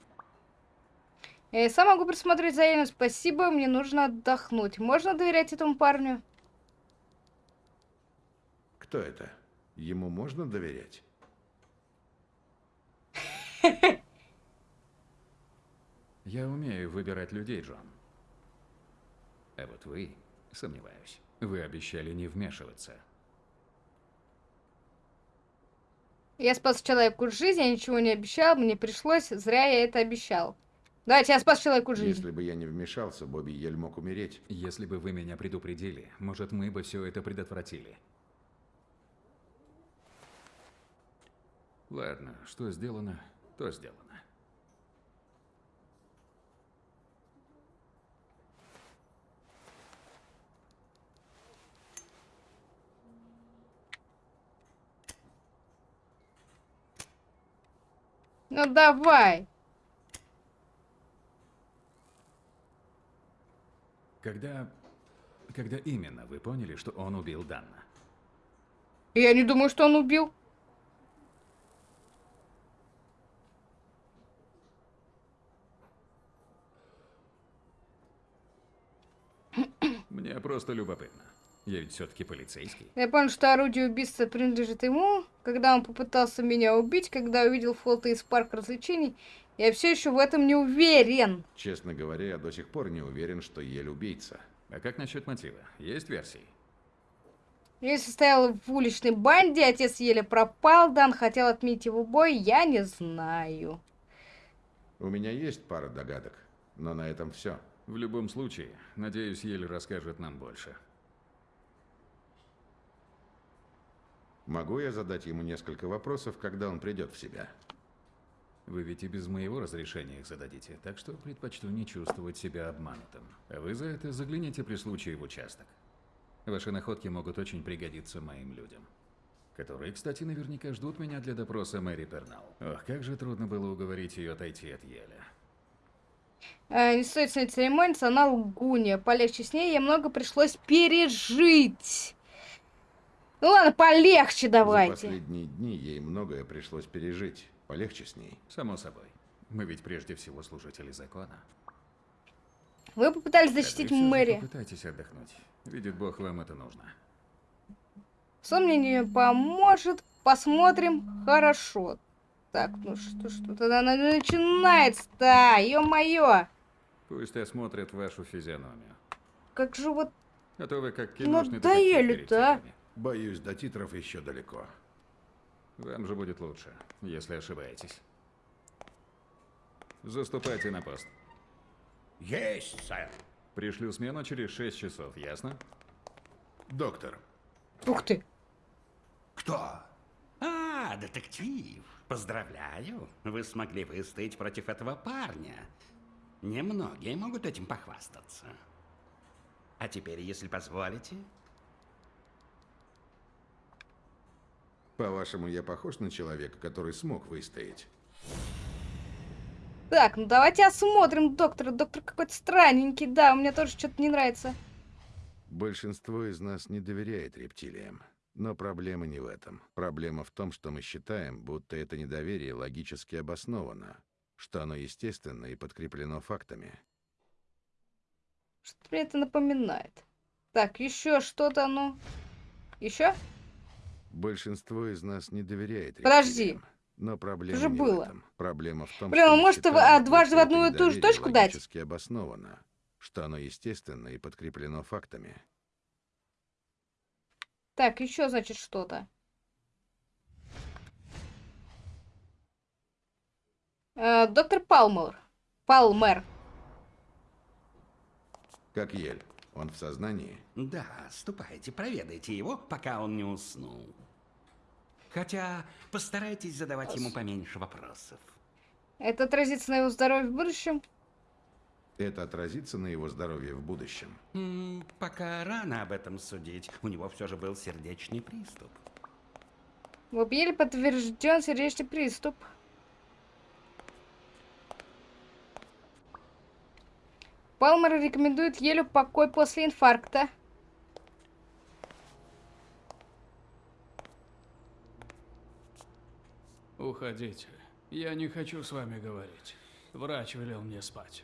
[SPEAKER 1] Я и сам могу присмотреть за Элем, спасибо, мне нужно отдохнуть. Можно доверять этому парню?
[SPEAKER 3] Кто это? Ему можно доверять?
[SPEAKER 6] Я умею выбирать людей, Джон. А вот вы, сомневаюсь. Вы обещали не вмешиваться.
[SPEAKER 1] Я спас человеку жизнь, я ничего не обещал, мне пришлось, зря я это обещал. Давайте, я спас человеку жизнь.
[SPEAKER 3] Если бы я не вмешался, Бобби Ель мог умереть.
[SPEAKER 6] Если бы вы меня предупредили, может, мы бы все это предотвратили. Ладно, что сделано, то сделано.
[SPEAKER 1] Ну давай.
[SPEAKER 6] Когда... Когда именно вы поняли, что он убил Данна?
[SPEAKER 1] Я не думаю, что он убил.
[SPEAKER 6] Мне просто любопытно. Я ведь все-таки полицейский.
[SPEAKER 1] Я понял, что орудие убийства принадлежит ему. Когда он попытался меня убить, когда увидел фото из парка развлечений, я все еще в этом не уверен.
[SPEAKER 3] Честно говоря, я до сих пор не уверен, что Ель убийца.
[SPEAKER 6] А как насчет мотива? Есть версии?
[SPEAKER 1] Я состоял в уличной банде, отец еле пропал, Дан хотел отменить его бой, я не знаю.
[SPEAKER 3] У меня есть пара догадок, но на этом все.
[SPEAKER 6] В любом случае, надеюсь, Ель расскажет нам больше.
[SPEAKER 3] Могу я задать ему несколько вопросов, когда он придет в себя?
[SPEAKER 6] Вы ведь и без моего разрешения их зададите, так что предпочту не чувствовать себя обманутым. А вы за это загляните при случае в участок. Ваши находки могут очень пригодиться моим людям. которые, кстати, наверняка ждут меня для допроса Мэри Пернал. Ох, как же трудно было уговорить ее отойти от Еля.
[SPEAKER 1] Э, не стоит с ней церемониться, она лгунья. Полегче с ней, ей много пришлось пережить. Ну ладно, полегче
[SPEAKER 3] За
[SPEAKER 1] давайте.
[SPEAKER 3] последние дни ей многое пришлось пережить. Полегче с ней.
[SPEAKER 6] Само собой. Мы ведь прежде всего служители закона.
[SPEAKER 1] Вы попытались
[SPEAKER 6] А
[SPEAKER 1] защитить
[SPEAKER 6] же
[SPEAKER 1] Мэри.
[SPEAKER 6] Попытайтесь отдохнуть. Видит Бог, вам это нужно.
[SPEAKER 1] Что мне не поможет? Посмотрим. Хорошо. Так, ну что, что тогда на- начинается-то? Ё-моё!
[SPEAKER 6] Пусть осмотрят вашу физиономию.
[SPEAKER 1] Как же вот...
[SPEAKER 6] А то вы как киношный
[SPEAKER 1] Надоели-то, а.
[SPEAKER 3] Боюсь, до титров еще далеко.
[SPEAKER 6] Вам же будет лучше, если ошибаетесь. Заступайте на пост.
[SPEAKER 4] Есть, сэр.
[SPEAKER 6] Пришлю смену через 6 часов, ясно?
[SPEAKER 3] Доктор,
[SPEAKER 1] Ух ты!
[SPEAKER 8] Кто? А, детектив. Поздравляю. Вы смогли выстоять против этого парня. Немногие могут этим похвастаться. А теперь, если позволите,
[SPEAKER 3] по-вашему, я похож на человека, который смог выстоять?
[SPEAKER 1] Так, ну давайте осмотрим доктора. Доктор какой-то странненький. Да, у меня тоже что-то не нравится.
[SPEAKER 3] Большинство из нас не доверяет рептилиям. Но проблема не в этом. Проблема в том, что мы считаем, будто это недоверие логически обосновано, что оно естественно и подкреплено фактами.
[SPEAKER 1] Что мне это напоминает? Так, еще что-то, ну... Еще?
[SPEAKER 3] Большинство из нас не доверяет
[SPEAKER 1] Подожди.
[SPEAKER 3] Но проблема
[SPEAKER 1] же
[SPEAKER 3] не
[SPEAKER 1] было.
[SPEAKER 3] в этом. Проблема в том,
[SPEAKER 1] Блин,
[SPEAKER 3] что мы
[SPEAKER 1] может,
[SPEAKER 3] считаем,
[SPEAKER 1] а, дважды в одну и ту же точку дать?
[SPEAKER 3] обосновано, что оно естественно и подкреплено фактами.
[SPEAKER 1] Так, еще, значит, что-то. Э, доктор Палмер. Палмер.
[SPEAKER 3] Как Ель. Он в сознании?
[SPEAKER 8] да, ступайте, проведайте его, пока он не уснул. Хотя постарайтесь задавать ему поменьше вопросов.
[SPEAKER 1] Это отразится на его здоровье в будущем?
[SPEAKER 3] Это отразится на его здоровье в будущем.
[SPEAKER 8] М, пока рано об этом судить. У него все же был сердечный приступ.
[SPEAKER 1] В Объеле подтвержден сердечный приступ. Палмер рекомендует Елю покой после инфаркта.
[SPEAKER 9] Уходите. Я не хочу с вами говорить. Врач велел мне спать.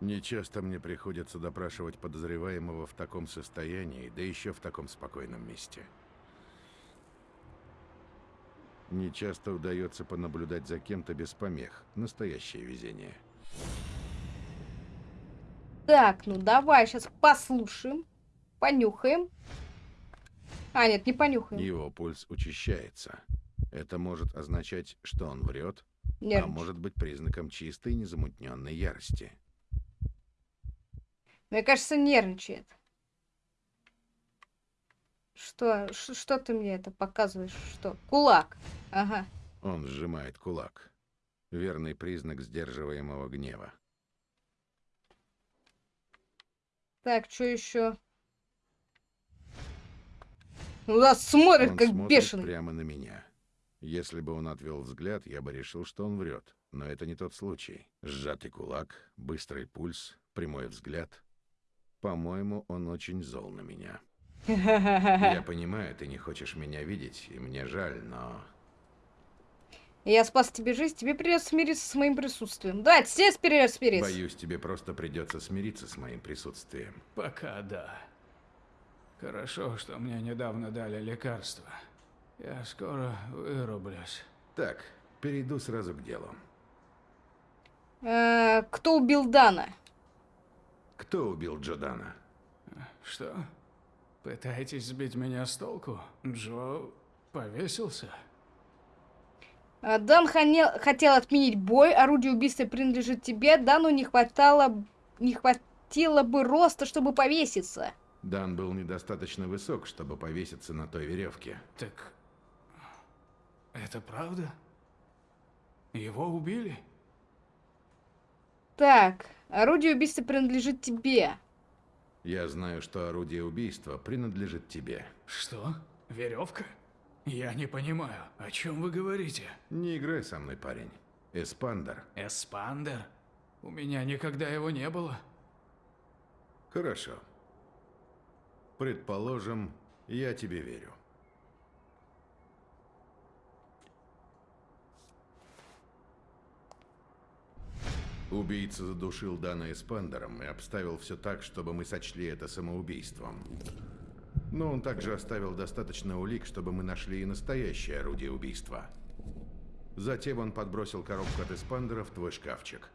[SPEAKER 3] Нечасто мне приходится допрашивать подозреваемого в таком состоянии, да еще в таком спокойном месте. Нечасто удается понаблюдать за кем-то без помех. Настоящее везение.
[SPEAKER 1] Так, ну давай сейчас послушаем, понюхаем. А, нет, не понюхаем.
[SPEAKER 3] Его пульс учащается. Это может означать, что он врет, а
[SPEAKER 1] Нервничает.
[SPEAKER 3] может быть признаком чистой незамутненной ярости.
[SPEAKER 1] Мне кажется, нервничает. Что, что ты мне это показываешь? Что? Кулак. Ага.
[SPEAKER 3] Он сжимает кулак. Верный признак сдерживаемого гнева.
[SPEAKER 1] Так, что еще? Ну да, смотрит,
[SPEAKER 3] Он
[SPEAKER 1] как
[SPEAKER 3] смотрит
[SPEAKER 1] бешеный.
[SPEAKER 3] прямо на меня. Если бы он отвел взгляд, я бы решил, что он врет. Но это не тот случай. Сжатый кулак, быстрый пульс, прямой взгляд. По-моему, он очень зол на меня. Я (laughs) понимаю, ты не хочешь меня видеть, и мне жаль, но...
[SPEAKER 1] Я спас тебе жизнь, тебе придется смириться с моим присутствием. Да, тебе придется смириться.
[SPEAKER 3] Боюсь, тебе просто придется смириться с моим присутствием.
[SPEAKER 9] Пока да. Хорошо, что мне недавно дали лекарство. Я скоро вырублюсь.
[SPEAKER 3] Так, перейду сразу к делу.
[SPEAKER 1] Э, кто убил Дана?
[SPEAKER 3] Кто убил Джодана?
[SPEAKER 9] Что? Пытаетесь сбить меня с толку? Джо повесился?
[SPEAKER 1] Э, Дан хане- хотел отменить бой, орудие убийства принадлежит тебе, Дану не хватало, не хватило бы роста, чтобы повеситься.
[SPEAKER 3] Дан был недостаточно высок, чтобы повеситься на той веревке.
[SPEAKER 9] Так... Это правда? Его убили?
[SPEAKER 1] Так, орудие убийства принадлежит тебе.
[SPEAKER 3] Я знаю, что орудие убийства принадлежит тебе.
[SPEAKER 9] Что? Веревка? Я не понимаю, о чем вы говорите?
[SPEAKER 3] Не играй со мной, парень. Эспандер.
[SPEAKER 9] Эспандер? У меня никогда его не было.
[SPEAKER 3] Хорошо. Предположим, я тебе верю. Убийца задушил Дана Эспандером и обставил все так, чтобы мы сочли это самоубийством. Но он также оставил достаточно улик, чтобы мы нашли и настоящее орудие убийства. Затем он подбросил коробку от Эспандера в твой шкафчик.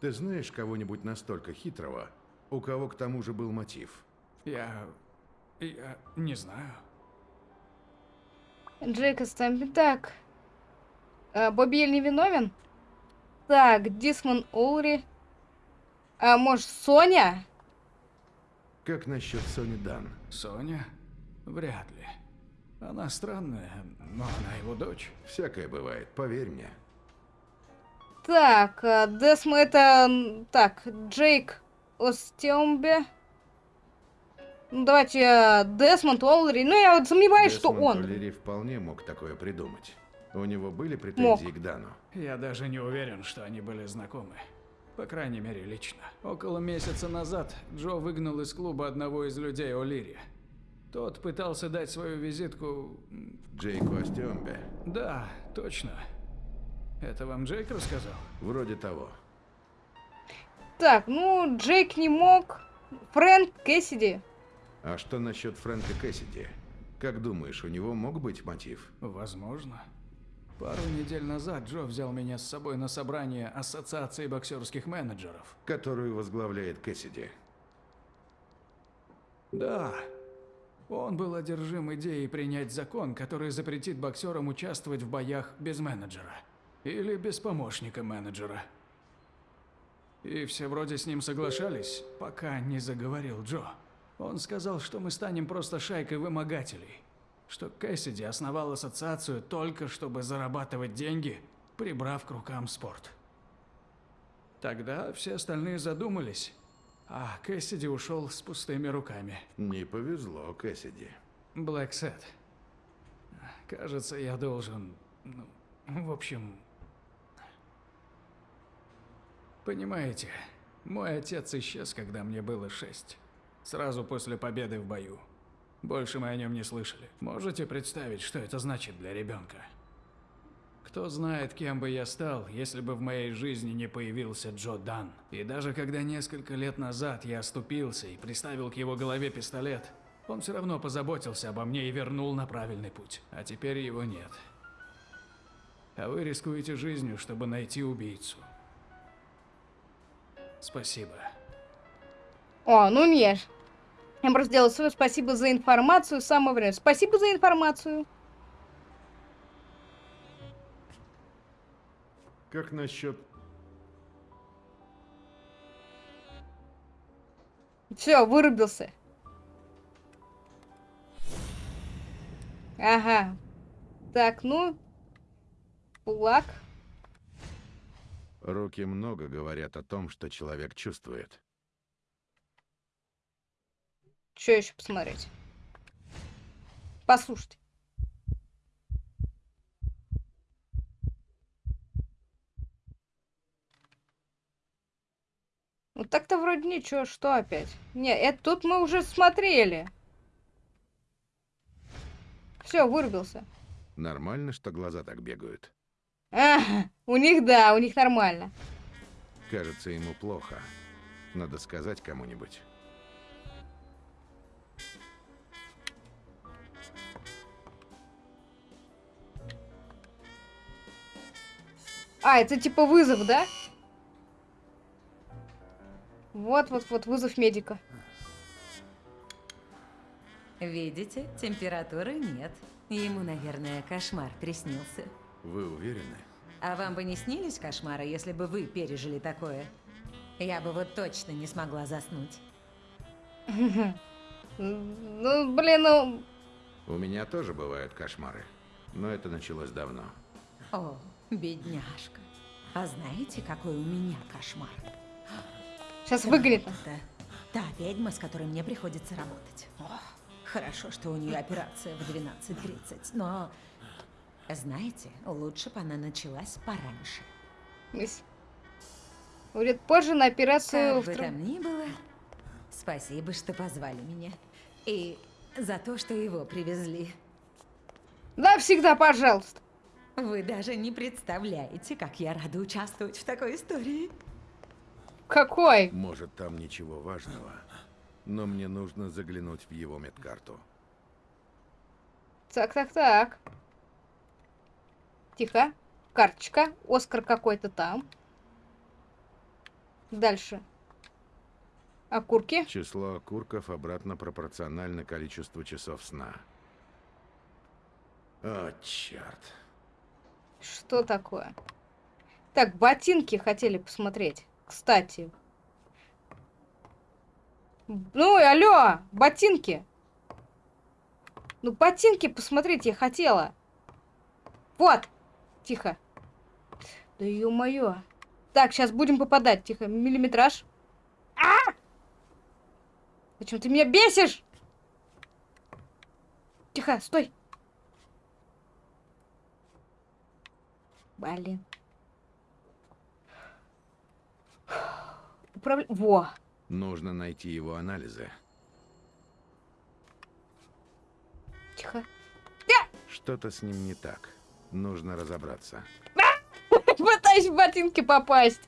[SPEAKER 3] Ты знаешь кого-нибудь настолько хитрого, у кого к тому же был мотив?
[SPEAKER 9] Я... я не знаю.
[SPEAKER 1] Джейк Стэмпи. Так. А, Бобби Ель не виновен? Так, Дисмон Олри. А может, Соня?
[SPEAKER 3] Как насчет Сони Дан?
[SPEAKER 9] Соня? Вряд ли. Она странная, но она его дочь.
[SPEAKER 3] Всякое бывает, поверь мне.
[SPEAKER 1] Так, а, Десмо это... Так, Джейк Остембе. Ну, давайте а, Десмонд Олри. Ну, я вот сомневаюсь, что
[SPEAKER 3] Десмонд
[SPEAKER 1] он.
[SPEAKER 3] О'Лири вполне мог такое придумать. У него были претензии к Дану?
[SPEAKER 9] Я даже не уверен, что они были знакомы. По крайней мере, лично. Около месяца назад Джо выгнал из клуба одного из людей О'Лири. Тот пытался дать свою визитку...
[SPEAKER 3] Джейку Остембе?
[SPEAKER 9] Да, точно. Это вам Джейк рассказал?
[SPEAKER 3] Вроде того.
[SPEAKER 1] Так, ну, Джейк не мог. Фрэнк Кэссиди.
[SPEAKER 3] А что насчет Фрэнка Кэссиди? Как думаешь, у него мог быть мотив?
[SPEAKER 9] Возможно. Пару недель назад Джо взял меня с собой на собрание Ассоциации боксерских менеджеров.
[SPEAKER 3] Которую возглавляет Кэссиди.
[SPEAKER 9] Да. Он был одержим идеей принять закон, который запретит боксерам участвовать в боях без менеджера. Или без помощника менеджера. И все вроде с ним соглашались, пока не заговорил Джо. Он сказал, что мы станем просто шайкой вымогателей. Что Кэссиди основал ассоциацию только чтобы зарабатывать деньги, прибрав к рукам спорт. Тогда все остальные задумались, а Кэссиди ушел с пустыми руками.
[SPEAKER 3] Не повезло Кэссиди.
[SPEAKER 9] Блэк Сет. Кажется, я должен... Ну, в общем... Понимаете, мой отец исчез, когда мне было шесть. Сразу после победы в бою. Больше мы о нем не слышали. Можете представить, что это значит для ребенка? Кто знает, кем бы я стал, если бы в моей жизни не появился Джо Дан. И даже когда несколько лет назад я оступился и приставил к его голове пистолет, он все равно позаботился обо мне и вернул на правильный путь. А теперь его нет. А вы рискуете жизнью, чтобы найти убийцу. Спасибо.
[SPEAKER 1] О, ну нет. Я просто сделала свое спасибо за информацию. Самое время. Спасибо за информацию.
[SPEAKER 3] Как насчет...
[SPEAKER 1] Все, вырубился. Ага. Так, ну. Кулак.
[SPEAKER 3] Руки много говорят о том, что человек чувствует.
[SPEAKER 1] Что еще посмотреть? Послушайте. Ну так-то вроде ничего, что опять? Не, это тут мы уже смотрели. Все, вырубился.
[SPEAKER 3] Нормально, что глаза так бегают?
[SPEAKER 1] Ага, у них да, у них нормально.
[SPEAKER 3] Кажется, ему плохо. Надо сказать кому-нибудь.
[SPEAKER 1] А, это типа вызов, да? Вот-вот-вот, вызов медика.
[SPEAKER 5] Видите, температуры нет. Ему, наверное, кошмар приснился.
[SPEAKER 3] Вы уверены?
[SPEAKER 5] А вам бы не снились кошмары, если бы вы пережили такое? Я бы вот точно не смогла заснуть. (laughs)
[SPEAKER 1] Ну, блин, ну...
[SPEAKER 3] У меня тоже бывают кошмары. Но это началось давно.
[SPEAKER 5] О, бедняжка. А знаете, какой у меня кошмар?
[SPEAKER 1] Сейчас выгонит.
[SPEAKER 5] Да. Та ведьма, с которой мне приходится работать. Ох, хорошо, что у нее операция в 12.30, но... Знаете, лучше бы она началась пораньше.
[SPEAKER 1] Мисс. Будет позже на операцию...
[SPEAKER 5] Как
[SPEAKER 1] в
[SPEAKER 5] бы там ни было, спасибо, что позвали меня. И за то, что его привезли.
[SPEAKER 1] Да, всегда, пожалуйста.
[SPEAKER 5] Вы даже не представляете, как я рада участвовать в такой истории.
[SPEAKER 1] Какой?
[SPEAKER 3] Может, там ничего важного, но мне нужно заглянуть в его медкарту.
[SPEAKER 1] Так, так, так. Тихо. Карточка. Оскар какой-то там. Дальше. Окурки.
[SPEAKER 3] Число окурков обратно пропорционально количеству часов сна. О, черт.
[SPEAKER 1] Что такое? Так, ботинки хотели посмотреть. Кстати. Ну, алло, ботинки. Ну, ботинки посмотреть я хотела. Вот. Тихо. Да ё-моё. Так, сейчас будем попадать. Тихо. Миллиметраж. А! Зачем ты меня бесишь? Тихо, стой. Блин. Управля... Во.
[SPEAKER 3] Нужно найти его анализы.
[SPEAKER 1] Тихо.
[SPEAKER 3] Что-то с ним не так. Нужно разобраться. (laughs)
[SPEAKER 1] Пытаюсь в ботинки попасть.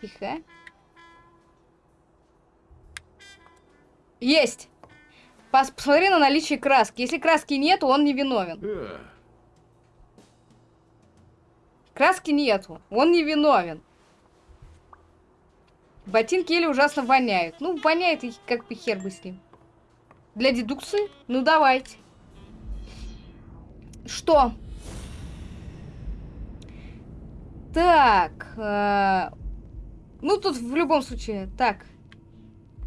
[SPEAKER 1] Тихо. Есть. Пос- Посмотри на наличие краски. Если краски нету, он не виновен. Краски нету. Он не виновен. Ботинки еле ужасно воняют. Ну, воняет и как бы хер бы с ним. Для дедукции? Ну, давайте. Что? Так. э, Ну, тут в любом случае. Так.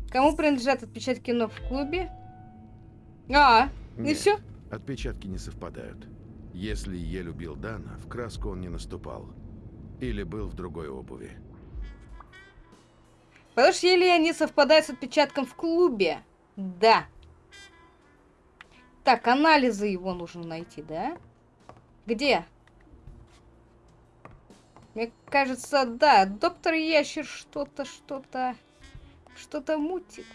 [SPEAKER 1] Кому принадлежат отпечатки ног в клубе? А, и
[SPEAKER 3] Нет.
[SPEAKER 1] все?
[SPEAKER 3] Отпечатки не совпадают. Если Е любил Дана, в краску он не наступал. Или был в другой обуви.
[SPEAKER 1] Потому что Илья не совпадает с отпечатком в клубе. Да. Так, анализы его нужно найти, да? Где? Мне кажется, да, доктор Ящер что-то, что-то, что-то мутит.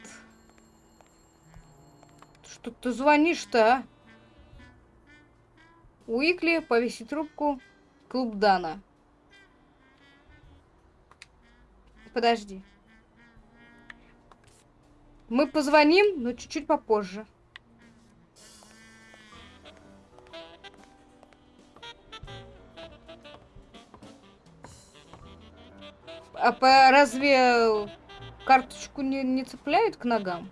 [SPEAKER 1] Что ты звонишь-то, а? Уикли, повесить трубку, клуб Дана. Подожди. Мы позвоним, но чуть-чуть попозже. А по, разве карточку не, не цепляют к ногам?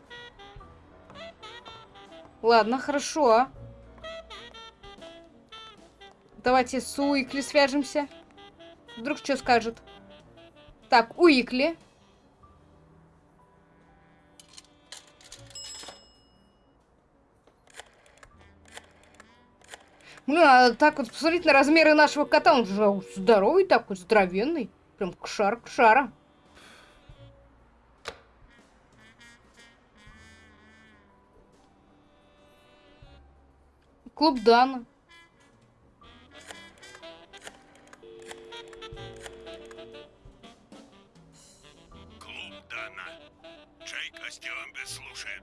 [SPEAKER 1] Ладно, хорошо. Давайте с Уикли свяжемся. Вдруг что скажет. Так, Уикли. Блин, а так вот посмотреть на размеры нашего кота, он же здоровый такой, здоровенный. Прям кшар кшара. Клуб Дана.
[SPEAKER 4] Остиомбе слушает.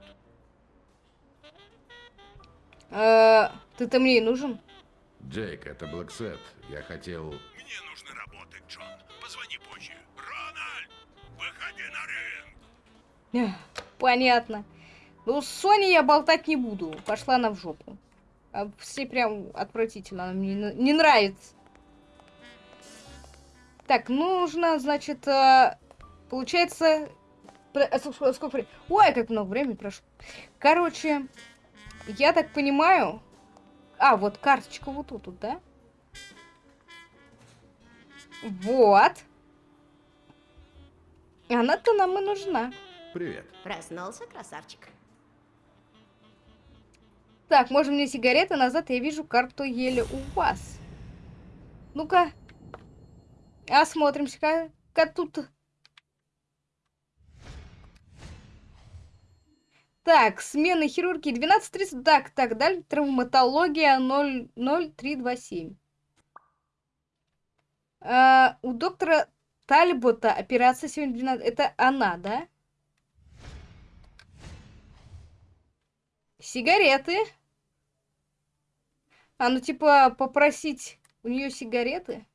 [SPEAKER 1] Э, Ты-то мне и нужен?
[SPEAKER 3] Джейк, это Блэксет. Я хотел...
[SPEAKER 4] Мне нужно работать, Джон. Позвони позже. Рональд, выходи на ринг.
[SPEAKER 1] Понятно. Ну, с Соней я болтать не буду. Пошла она в жопу. А все прям отвратительно. Она мне не- нравится. Так, нужно, значит, э, получается... ск- Сколько времени? Ой, как много времени прошло. Короче, я так понимаю... А, вот карточка вот тут, вот, да? Вот. Она-то нам и нужна.
[SPEAKER 3] Привет.
[SPEAKER 7] Проснулся, красавчик.
[SPEAKER 1] Так, можно мне сигареты назад, я вижу карту еле у вас. Ну-ка. Осмотримся-ка. Ка тут. Так, смена хирургии 12.30. Так, так, далее травматология 0, 0327. А, у доктора Тальбота операция сегодня 12. Это она, да? Сигареты. А, ну типа попросить у нее сигареты.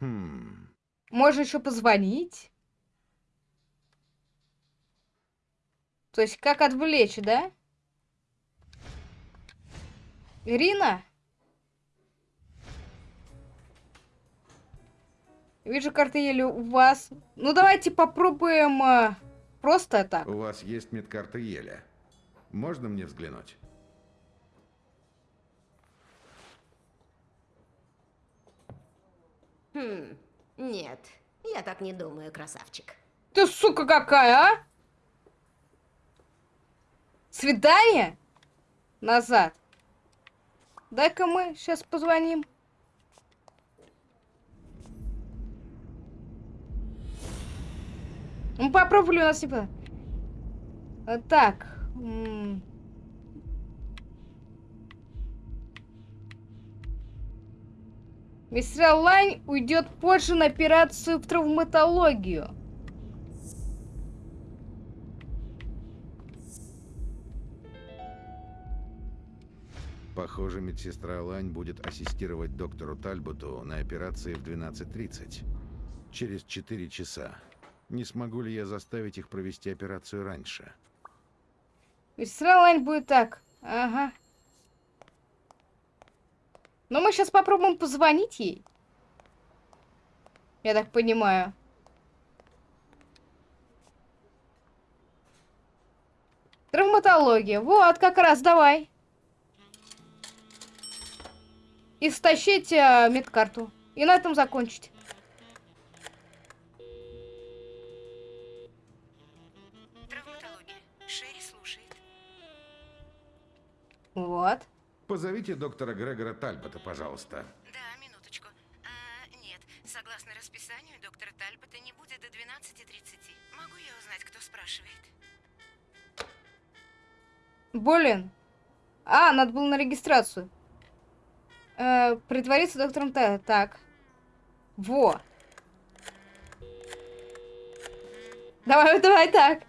[SPEAKER 3] Хм.
[SPEAKER 1] Можно еще позвонить. То есть как отвлечь, да? Ирина? Вижу карты еле у вас. Ну давайте попробуем э, просто так.
[SPEAKER 3] У вас есть медкарта Еля. Можно мне взглянуть?
[SPEAKER 7] Хм, нет, я так не думаю, красавчик.
[SPEAKER 1] Ты сука какая, а? Свидание? Назад. Дай-ка мы сейчас позвоним. Ну, попробовали у нас типа. А, Так. Мистер Лайн уйдет позже на операцию в травматологию.
[SPEAKER 3] Похоже, медсестра Лань будет ассистировать доктору Тальботу на операции в 12.30. Через 4 часа. Не смогу ли я заставить их провести операцию раньше?
[SPEAKER 1] Мистер Лайн будет так. Ага. Но мы сейчас попробуем позвонить ей. Я так понимаю. Травматология. Вот, как раз, давай. И стащить э, медкарту. И на этом закончить.
[SPEAKER 5] Травматология. Шерри слушает.
[SPEAKER 1] Вот.
[SPEAKER 3] Позовите доктора Грегора Тальбота, пожалуйста.
[SPEAKER 5] Да, минуточку. А, нет, согласно расписанию, доктора Тальбота не будет до 12.30. Могу я узнать, кто спрашивает?
[SPEAKER 1] Блин. А, надо было на регистрацию. Э, притвориться доктором Т. Так. Во. Давай, (laughs) давай так.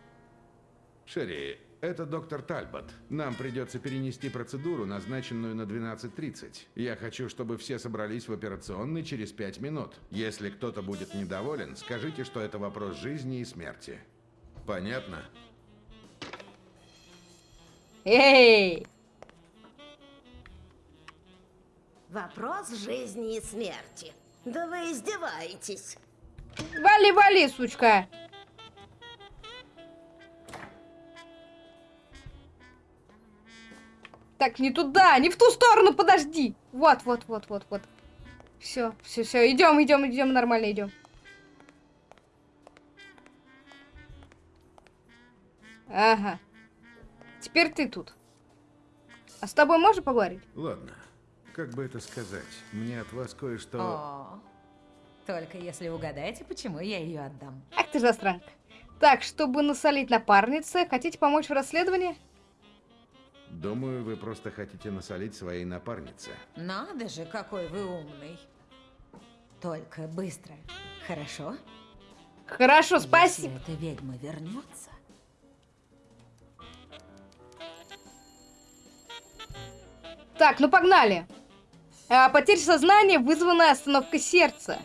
[SPEAKER 3] Шерри, это доктор Тальбот. Нам придется перенести процедуру, назначенную на 12.30. Я хочу, чтобы все собрались в операционной через 5 минут. Если кто-то будет недоволен, скажите, что это вопрос жизни и смерти. Понятно?
[SPEAKER 1] Эй!
[SPEAKER 7] Вопрос жизни и смерти. Да вы издеваетесь.
[SPEAKER 1] Вали, вали, сучка. Так, не туда, не в ту сторону, подожди. Вот, вот, вот, вот, вот. Все, все, все, идем, идем, идем, нормально идем. Ага. Теперь ты тут. А с тобой можно поговорить?
[SPEAKER 3] Ладно. Как бы это сказать? Мне от вас кое-что...
[SPEAKER 5] О, только если угадаете, почему я ее отдам.
[SPEAKER 1] Ах ты засранка. Так, чтобы насолить напарнице, хотите помочь в расследовании?
[SPEAKER 3] Думаю, вы просто хотите насолить своей напарнице.
[SPEAKER 5] Надо же, какой вы умный. Только быстро. Хорошо?
[SPEAKER 1] Хорошо, спасибо.
[SPEAKER 5] Если эта ведьма вернется,
[SPEAKER 1] Так, ну погнали. А, потеря сознания, вызванная остановкой сердца.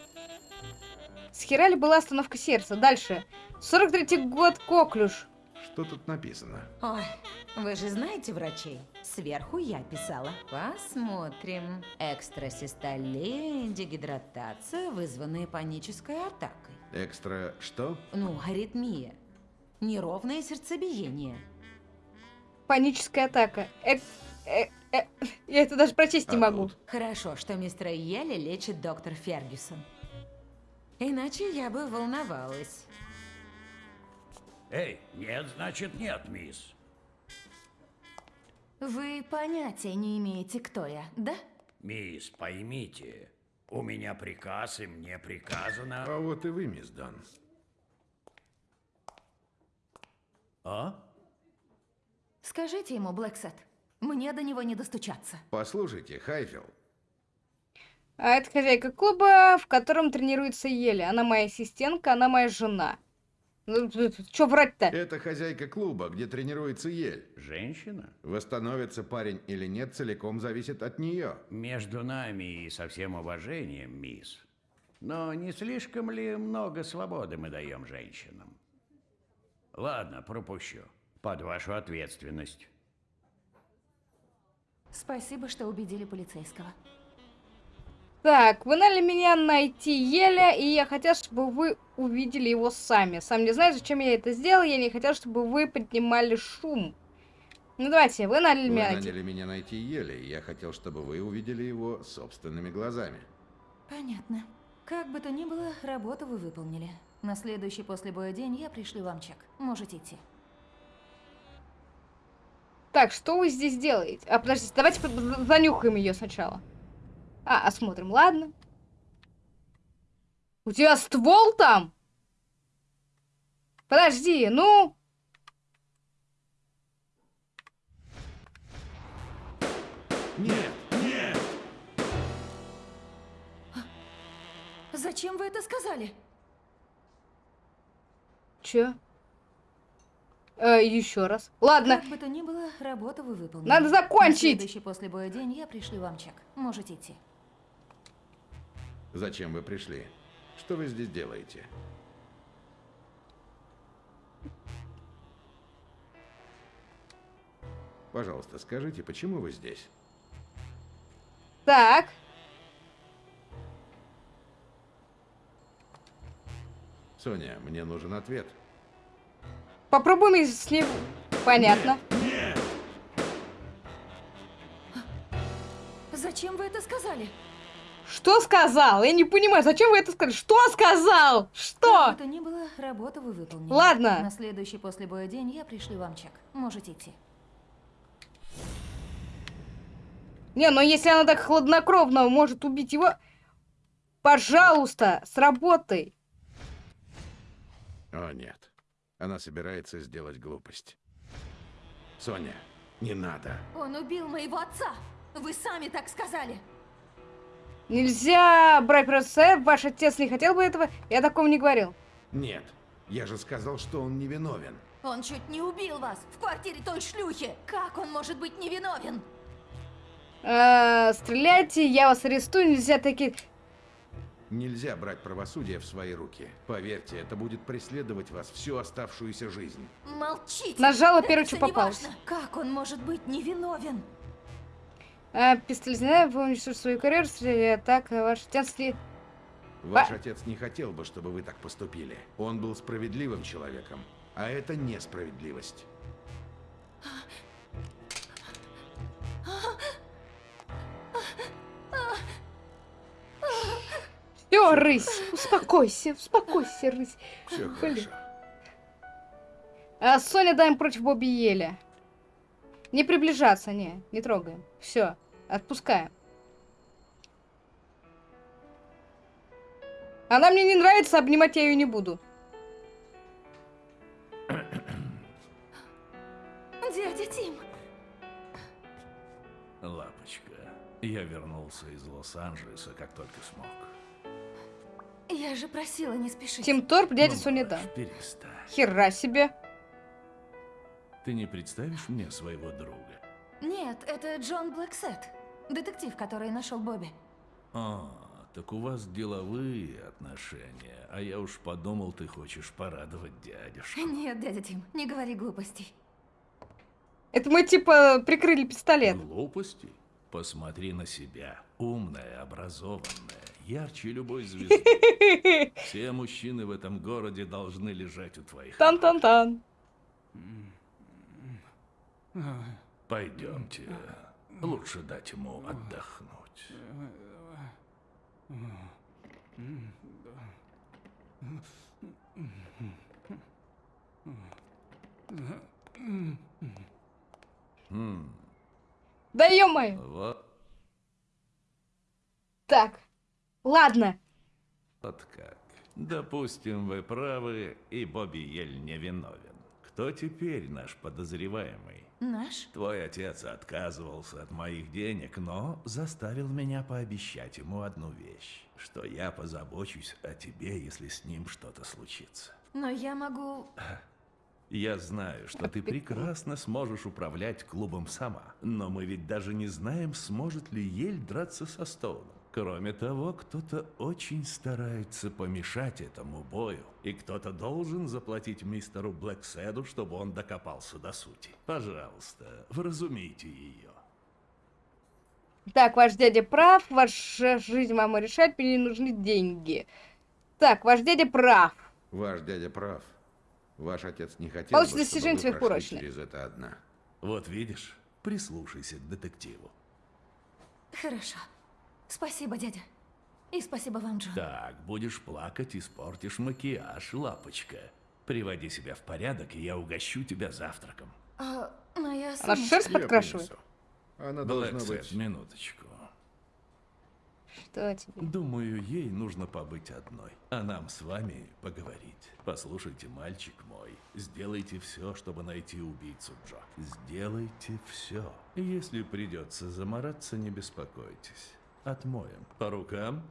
[SPEAKER 1] С хера ли была остановка сердца? Дальше. 43-й год, Коклюш.
[SPEAKER 3] Что тут написано?
[SPEAKER 5] Ой, вы же знаете врачей? Сверху я писала. Посмотрим. Экстрасистолия, дегидратация, вызванная панической атакой.
[SPEAKER 3] Экстра что?
[SPEAKER 5] Ну, аритмия. Неровное сердцебиение.
[SPEAKER 1] Паническая атака. Э, э, я это даже прочесть не
[SPEAKER 3] А
[SPEAKER 1] могу.
[SPEAKER 5] Хорошо, что мистера Йелли лечит доктор Фергюсон. Иначе я бы волновалась.
[SPEAKER 4] Эй, нет, значит нет, мисс.
[SPEAKER 10] Вы понятия не имеете, кто я, да?
[SPEAKER 4] Мисс, поймите, у меня приказ, и мне приказано...
[SPEAKER 3] А вот и вы, мисс Дан.
[SPEAKER 4] А?
[SPEAKER 5] Скажите ему, Блэксет, мне до него не достучаться.
[SPEAKER 3] Послушайте, Хайфилл,
[SPEAKER 1] А это хозяйка клуба, в котором тренируется Еля. Она моя ассистентка, она моя жена. Ну, что врать-то?
[SPEAKER 3] это хозяйка клуба, где тренируется Ель.
[SPEAKER 8] Женщина?
[SPEAKER 3] Восстановится парень или нет, целиком зависит от нее.
[SPEAKER 8] Между нами и со всем уважением, мисс. Но не слишком ли много свободы мы даем женщинам? Ладно, пропущу. Под вашу ответственность.
[SPEAKER 5] Спасибо, что убедили полицейского.
[SPEAKER 1] Так, вы наняли меня найти Еля, и я хотел, чтобы вы увидели его сами. Сам не знаю, зачем я это сделал, я не хотел, чтобы вы поднимали шум. Ну давайте, вы наняли меня найти.
[SPEAKER 3] наняли меня найти Еле, и я хотел, чтобы вы увидели его собственными глазами.
[SPEAKER 5] Понятно. Как бы то ни было, работу вы выполнили. На следующий после боя день я пришлю вам чек. Можете идти.
[SPEAKER 1] Так, что вы здесь делаете? А, подождите, давайте занюхаем ее сначала. А, осмотрим, ладно. У тебя ствол там? Подожди, ну...
[SPEAKER 3] Нет, нет!
[SPEAKER 5] Зачем вы это сказали?
[SPEAKER 1] Чё? Э, еще раз. Ладно,
[SPEAKER 5] Как бы то ни было, работу вы выполнили.
[SPEAKER 1] Надо закончить!
[SPEAKER 5] На следующий после боя день я пришлю вам чек. Можете идти.
[SPEAKER 3] Зачем вы пришли? Что вы здесь делаете? Пожалуйста, скажите, почему вы здесь?
[SPEAKER 1] так.
[SPEAKER 3] Соня, мне нужен ответ.
[SPEAKER 1] Попробуем с ним... Понятно.
[SPEAKER 5] Зачем вы это сказали?
[SPEAKER 1] Что сказал? Я не понимаю, зачем вы это сказали? Что сказал?
[SPEAKER 5] Как
[SPEAKER 1] Что?
[SPEAKER 5] бы то ни было, работу вы выполнили.
[SPEAKER 1] Ладно.
[SPEAKER 5] На следующий после боя день я пришлю вам чек. Можете идти.
[SPEAKER 1] Не, но если она так хладнокровно может убить его... Пожалуйста, сработай.
[SPEAKER 3] О, нет. Она собирается сделать глупость. Соня, не надо.
[SPEAKER 5] Он убил моего отца! Вы сами так сказали!
[SPEAKER 1] Нельзя брать процесс, ваш отец не хотел бы этого, я такого не говорил.
[SPEAKER 3] Нет, я же сказал, что он невиновен.
[SPEAKER 5] Он чуть не убил вас в квартире той шлюхи! Как он может быть невиновен?
[SPEAKER 1] Э, стреляйте, я вас арестую, нельзя такие...
[SPEAKER 3] Нельзя брать правосудие в свои руки. Поверьте, это будет преследовать вас всю оставшуюся жизнь.
[SPEAKER 5] Молчите!
[SPEAKER 1] Нажала
[SPEAKER 5] всё
[SPEAKER 1] что
[SPEAKER 5] неважно. Как он может быть невиновен?
[SPEAKER 1] А, пистолет, знаю, вы уничтожите свою карьеру, стреляя так, а ваш отец ли...
[SPEAKER 3] Ваш
[SPEAKER 1] Ба-
[SPEAKER 3] отец не хотел бы, чтобы вы так поступили. Он был справедливым человеком, а это несправедливость.
[SPEAKER 1] Все, рысь, успокойся, успокойся, рысь.
[SPEAKER 3] Все хорошо.
[SPEAKER 1] А, Соня даем против Бобби Еля. Не приближаться, не, не трогаем. Все, отпускаем. Она мне не нравится, обнимать я ее не буду.
[SPEAKER 5] Дядя Тим!
[SPEAKER 4] Лапочка, я вернулся из Лос-Анджелеса, как только смог.
[SPEAKER 5] Я же просила не спешить.
[SPEAKER 1] Тим Торп, дядя
[SPEAKER 4] Ну,
[SPEAKER 1] Соня да.
[SPEAKER 4] малыш, перестань.
[SPEAKER 1] Хера себе.
[SPEAKER 4] Ты не представишь мне своего друга?
[SPEAKER 5] Нет, это Джон Блэксет. Детектив, который нашел Бобби.
[SPEAKER 4] А, так у вас деловые отношения, а я уж подумал, ты хочешь порадовать дядюшку.
[SPEAKER 5] Нет, дядя Тим, не говори глупостей.
[SPEAKER 1] Это мы типа прикрыли пистолет.
[SPEAKER 4] Глупости? Посмотри на себя. Умная, образованная, ярче любой звезды. (laughs) Все мужчины в этом городе должны лежать у твоих.
[SPEAKER 1] Тан-тан-тан.
[SPEAKER 4] Пойдемте. Лучше дать ему отдохнуть.
[SPEAKER 1] Да ё-моё.
[SPEAKER 4] Вот,
[SPEAKER 1] Так, ладно.
[SPEAKER 4] вот как. Допустим, вы правы, и Бобби Ель невиновен. кто теперь наш подозреваемый?
[SPEAKER 10] Наш?
[SPEAKER 4] Твой отец отказывался от моих денег, но заставил меня пообещать ему одну вещь, что я позабочусь о тебе, если с ним что-то случится.
[SPEAKER 10] Но я могу...
[SPEAKER 4] Я знаю, что ты прекрасно сможешь управлять клубом сама, но мы ведь даже не знаем, сможет ли Ель драться со Стоуном. Кроме того, кто-то очень старается помешать этому бою, и кто-то должен заплатить мистеру Блэкседу, чтобы он докопался до сути. Пожалуйста, вразумите ее.
[SPEAKER 1] Так, ваш дядя прав, ваша жизнь мама решает, мне не нужны деньги. Так, ваш дядя прав.
[SPEAKER 3] Ваш дядя прав. Ваш отец не хотел
[SPEAKER 1] Получите
[SPEAKER 3] бы, чтобы
[SPEAKER 1] достижение
[SPEAKER 3] вы прошли
[SPEAKER 1] сверхурочное.
[SPEAKER 3] через это одна.
[SPEAKER 4] Вот видишь, прислушайся к детективу.
[SPEAKER 10] Хорошо. Спасибо, дядя. И спасибо вам, Джон.
[SPEAKER 4] Так, будешь плакать, испортишь макияж, лапочка. Приводи себя в порядок, и я угощу тебя завтраком.
[SPEAKER 10] А, моя
[SPEAKER 1] Она
[SPEAKER 10] сумочка.
[SPEAKER 1] шерсть
[SPEAKER 3] Я
[SPEAKER 1] подкрашивает.
[SPEAKER 3] принесу. Она должна
[SPEAKER 4] Блэксет,
[SPEAKER 3] быть...
[SPEAKER 4] минуточку.
[SPEAKER 1] Что тебе?
[SPEAKER 4] Думаю, ей нужно побыть одной, а нам с вами поговорить. Послушайте, мальчик мой, сделайте все, чтобы найти убийцу Джо. Сделайте все. Если придется замораться, не беспокойтесь. Отмоем. По рукам?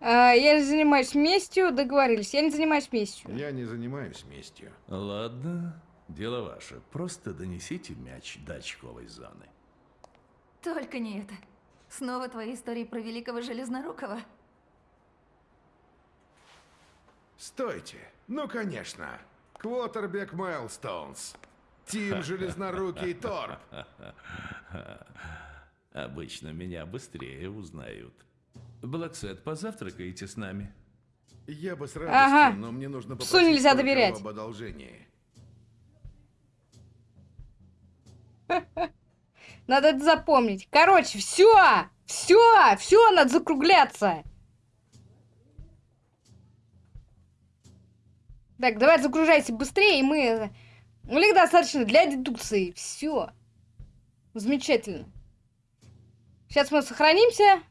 [SPEAKER 1] А, я не занимаюсь местью, договорились. Я не занимаюсь местью.
[SPEAKER 3] Я не занимаюсь местью.
[SPEAKER 4] Ладно, дело ваше. Просто донесите мяч до очковой зоны.
[SPEAKER 10] Только не это. Снова твои истории про великого железнорукого.
[SPEAKER 3] Стойте! Ну, конечно! Квотербек Майлстоунс. Тим (laughs) Железнорукий Торп. (laughs)
[SPEAKER 4] Обычно меня быстрее узнают. Блэксет, позавтракаете с нами?
[SPEAKER 3] Я бы с радостью,
[SPEAKER 1] Ага.
[SPEAKER 3] но мне нужно
[SPEAKER 1] Псу
[SPEAKER 3] попросить
[SPEAKER 1] нельзя доверять.
[SPEAKER 3] об одолжении. (laughs)
[SPEAKER 1] Надо это запомнить. Короче, все! Все! Все, надо закругляться. Так, давай загружайся быстрее, и мы... Ну, их достаточно для дедукции. Все. Замечательно. Сейчас мы сохранимся.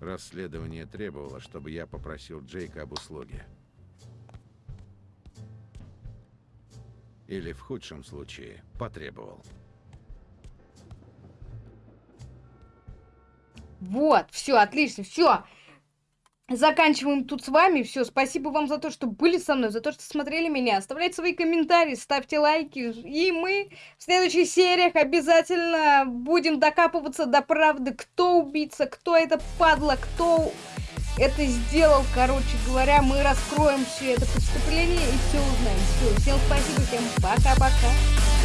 [SPEAKER 3] Расследование требовало, чтобы я попросил Джейка об услуге. Или в худшем случае потребовал.
[SPEAKER 1] Вот, все, отлично, все. Заканчиваем тут с вами. Все, спасибо вам за то, что были со мной, за то, что смотрели меня. Оставляйте свои комментарии, ставьте лайки. И мы в следующих сериях обязательно будем докапываться до правды, кто убийца, кто это падла, кто это сделал. Короче говоря, мы раскроем все это преступление и все узнаем. Все, всем спасибо, всем пока-пока.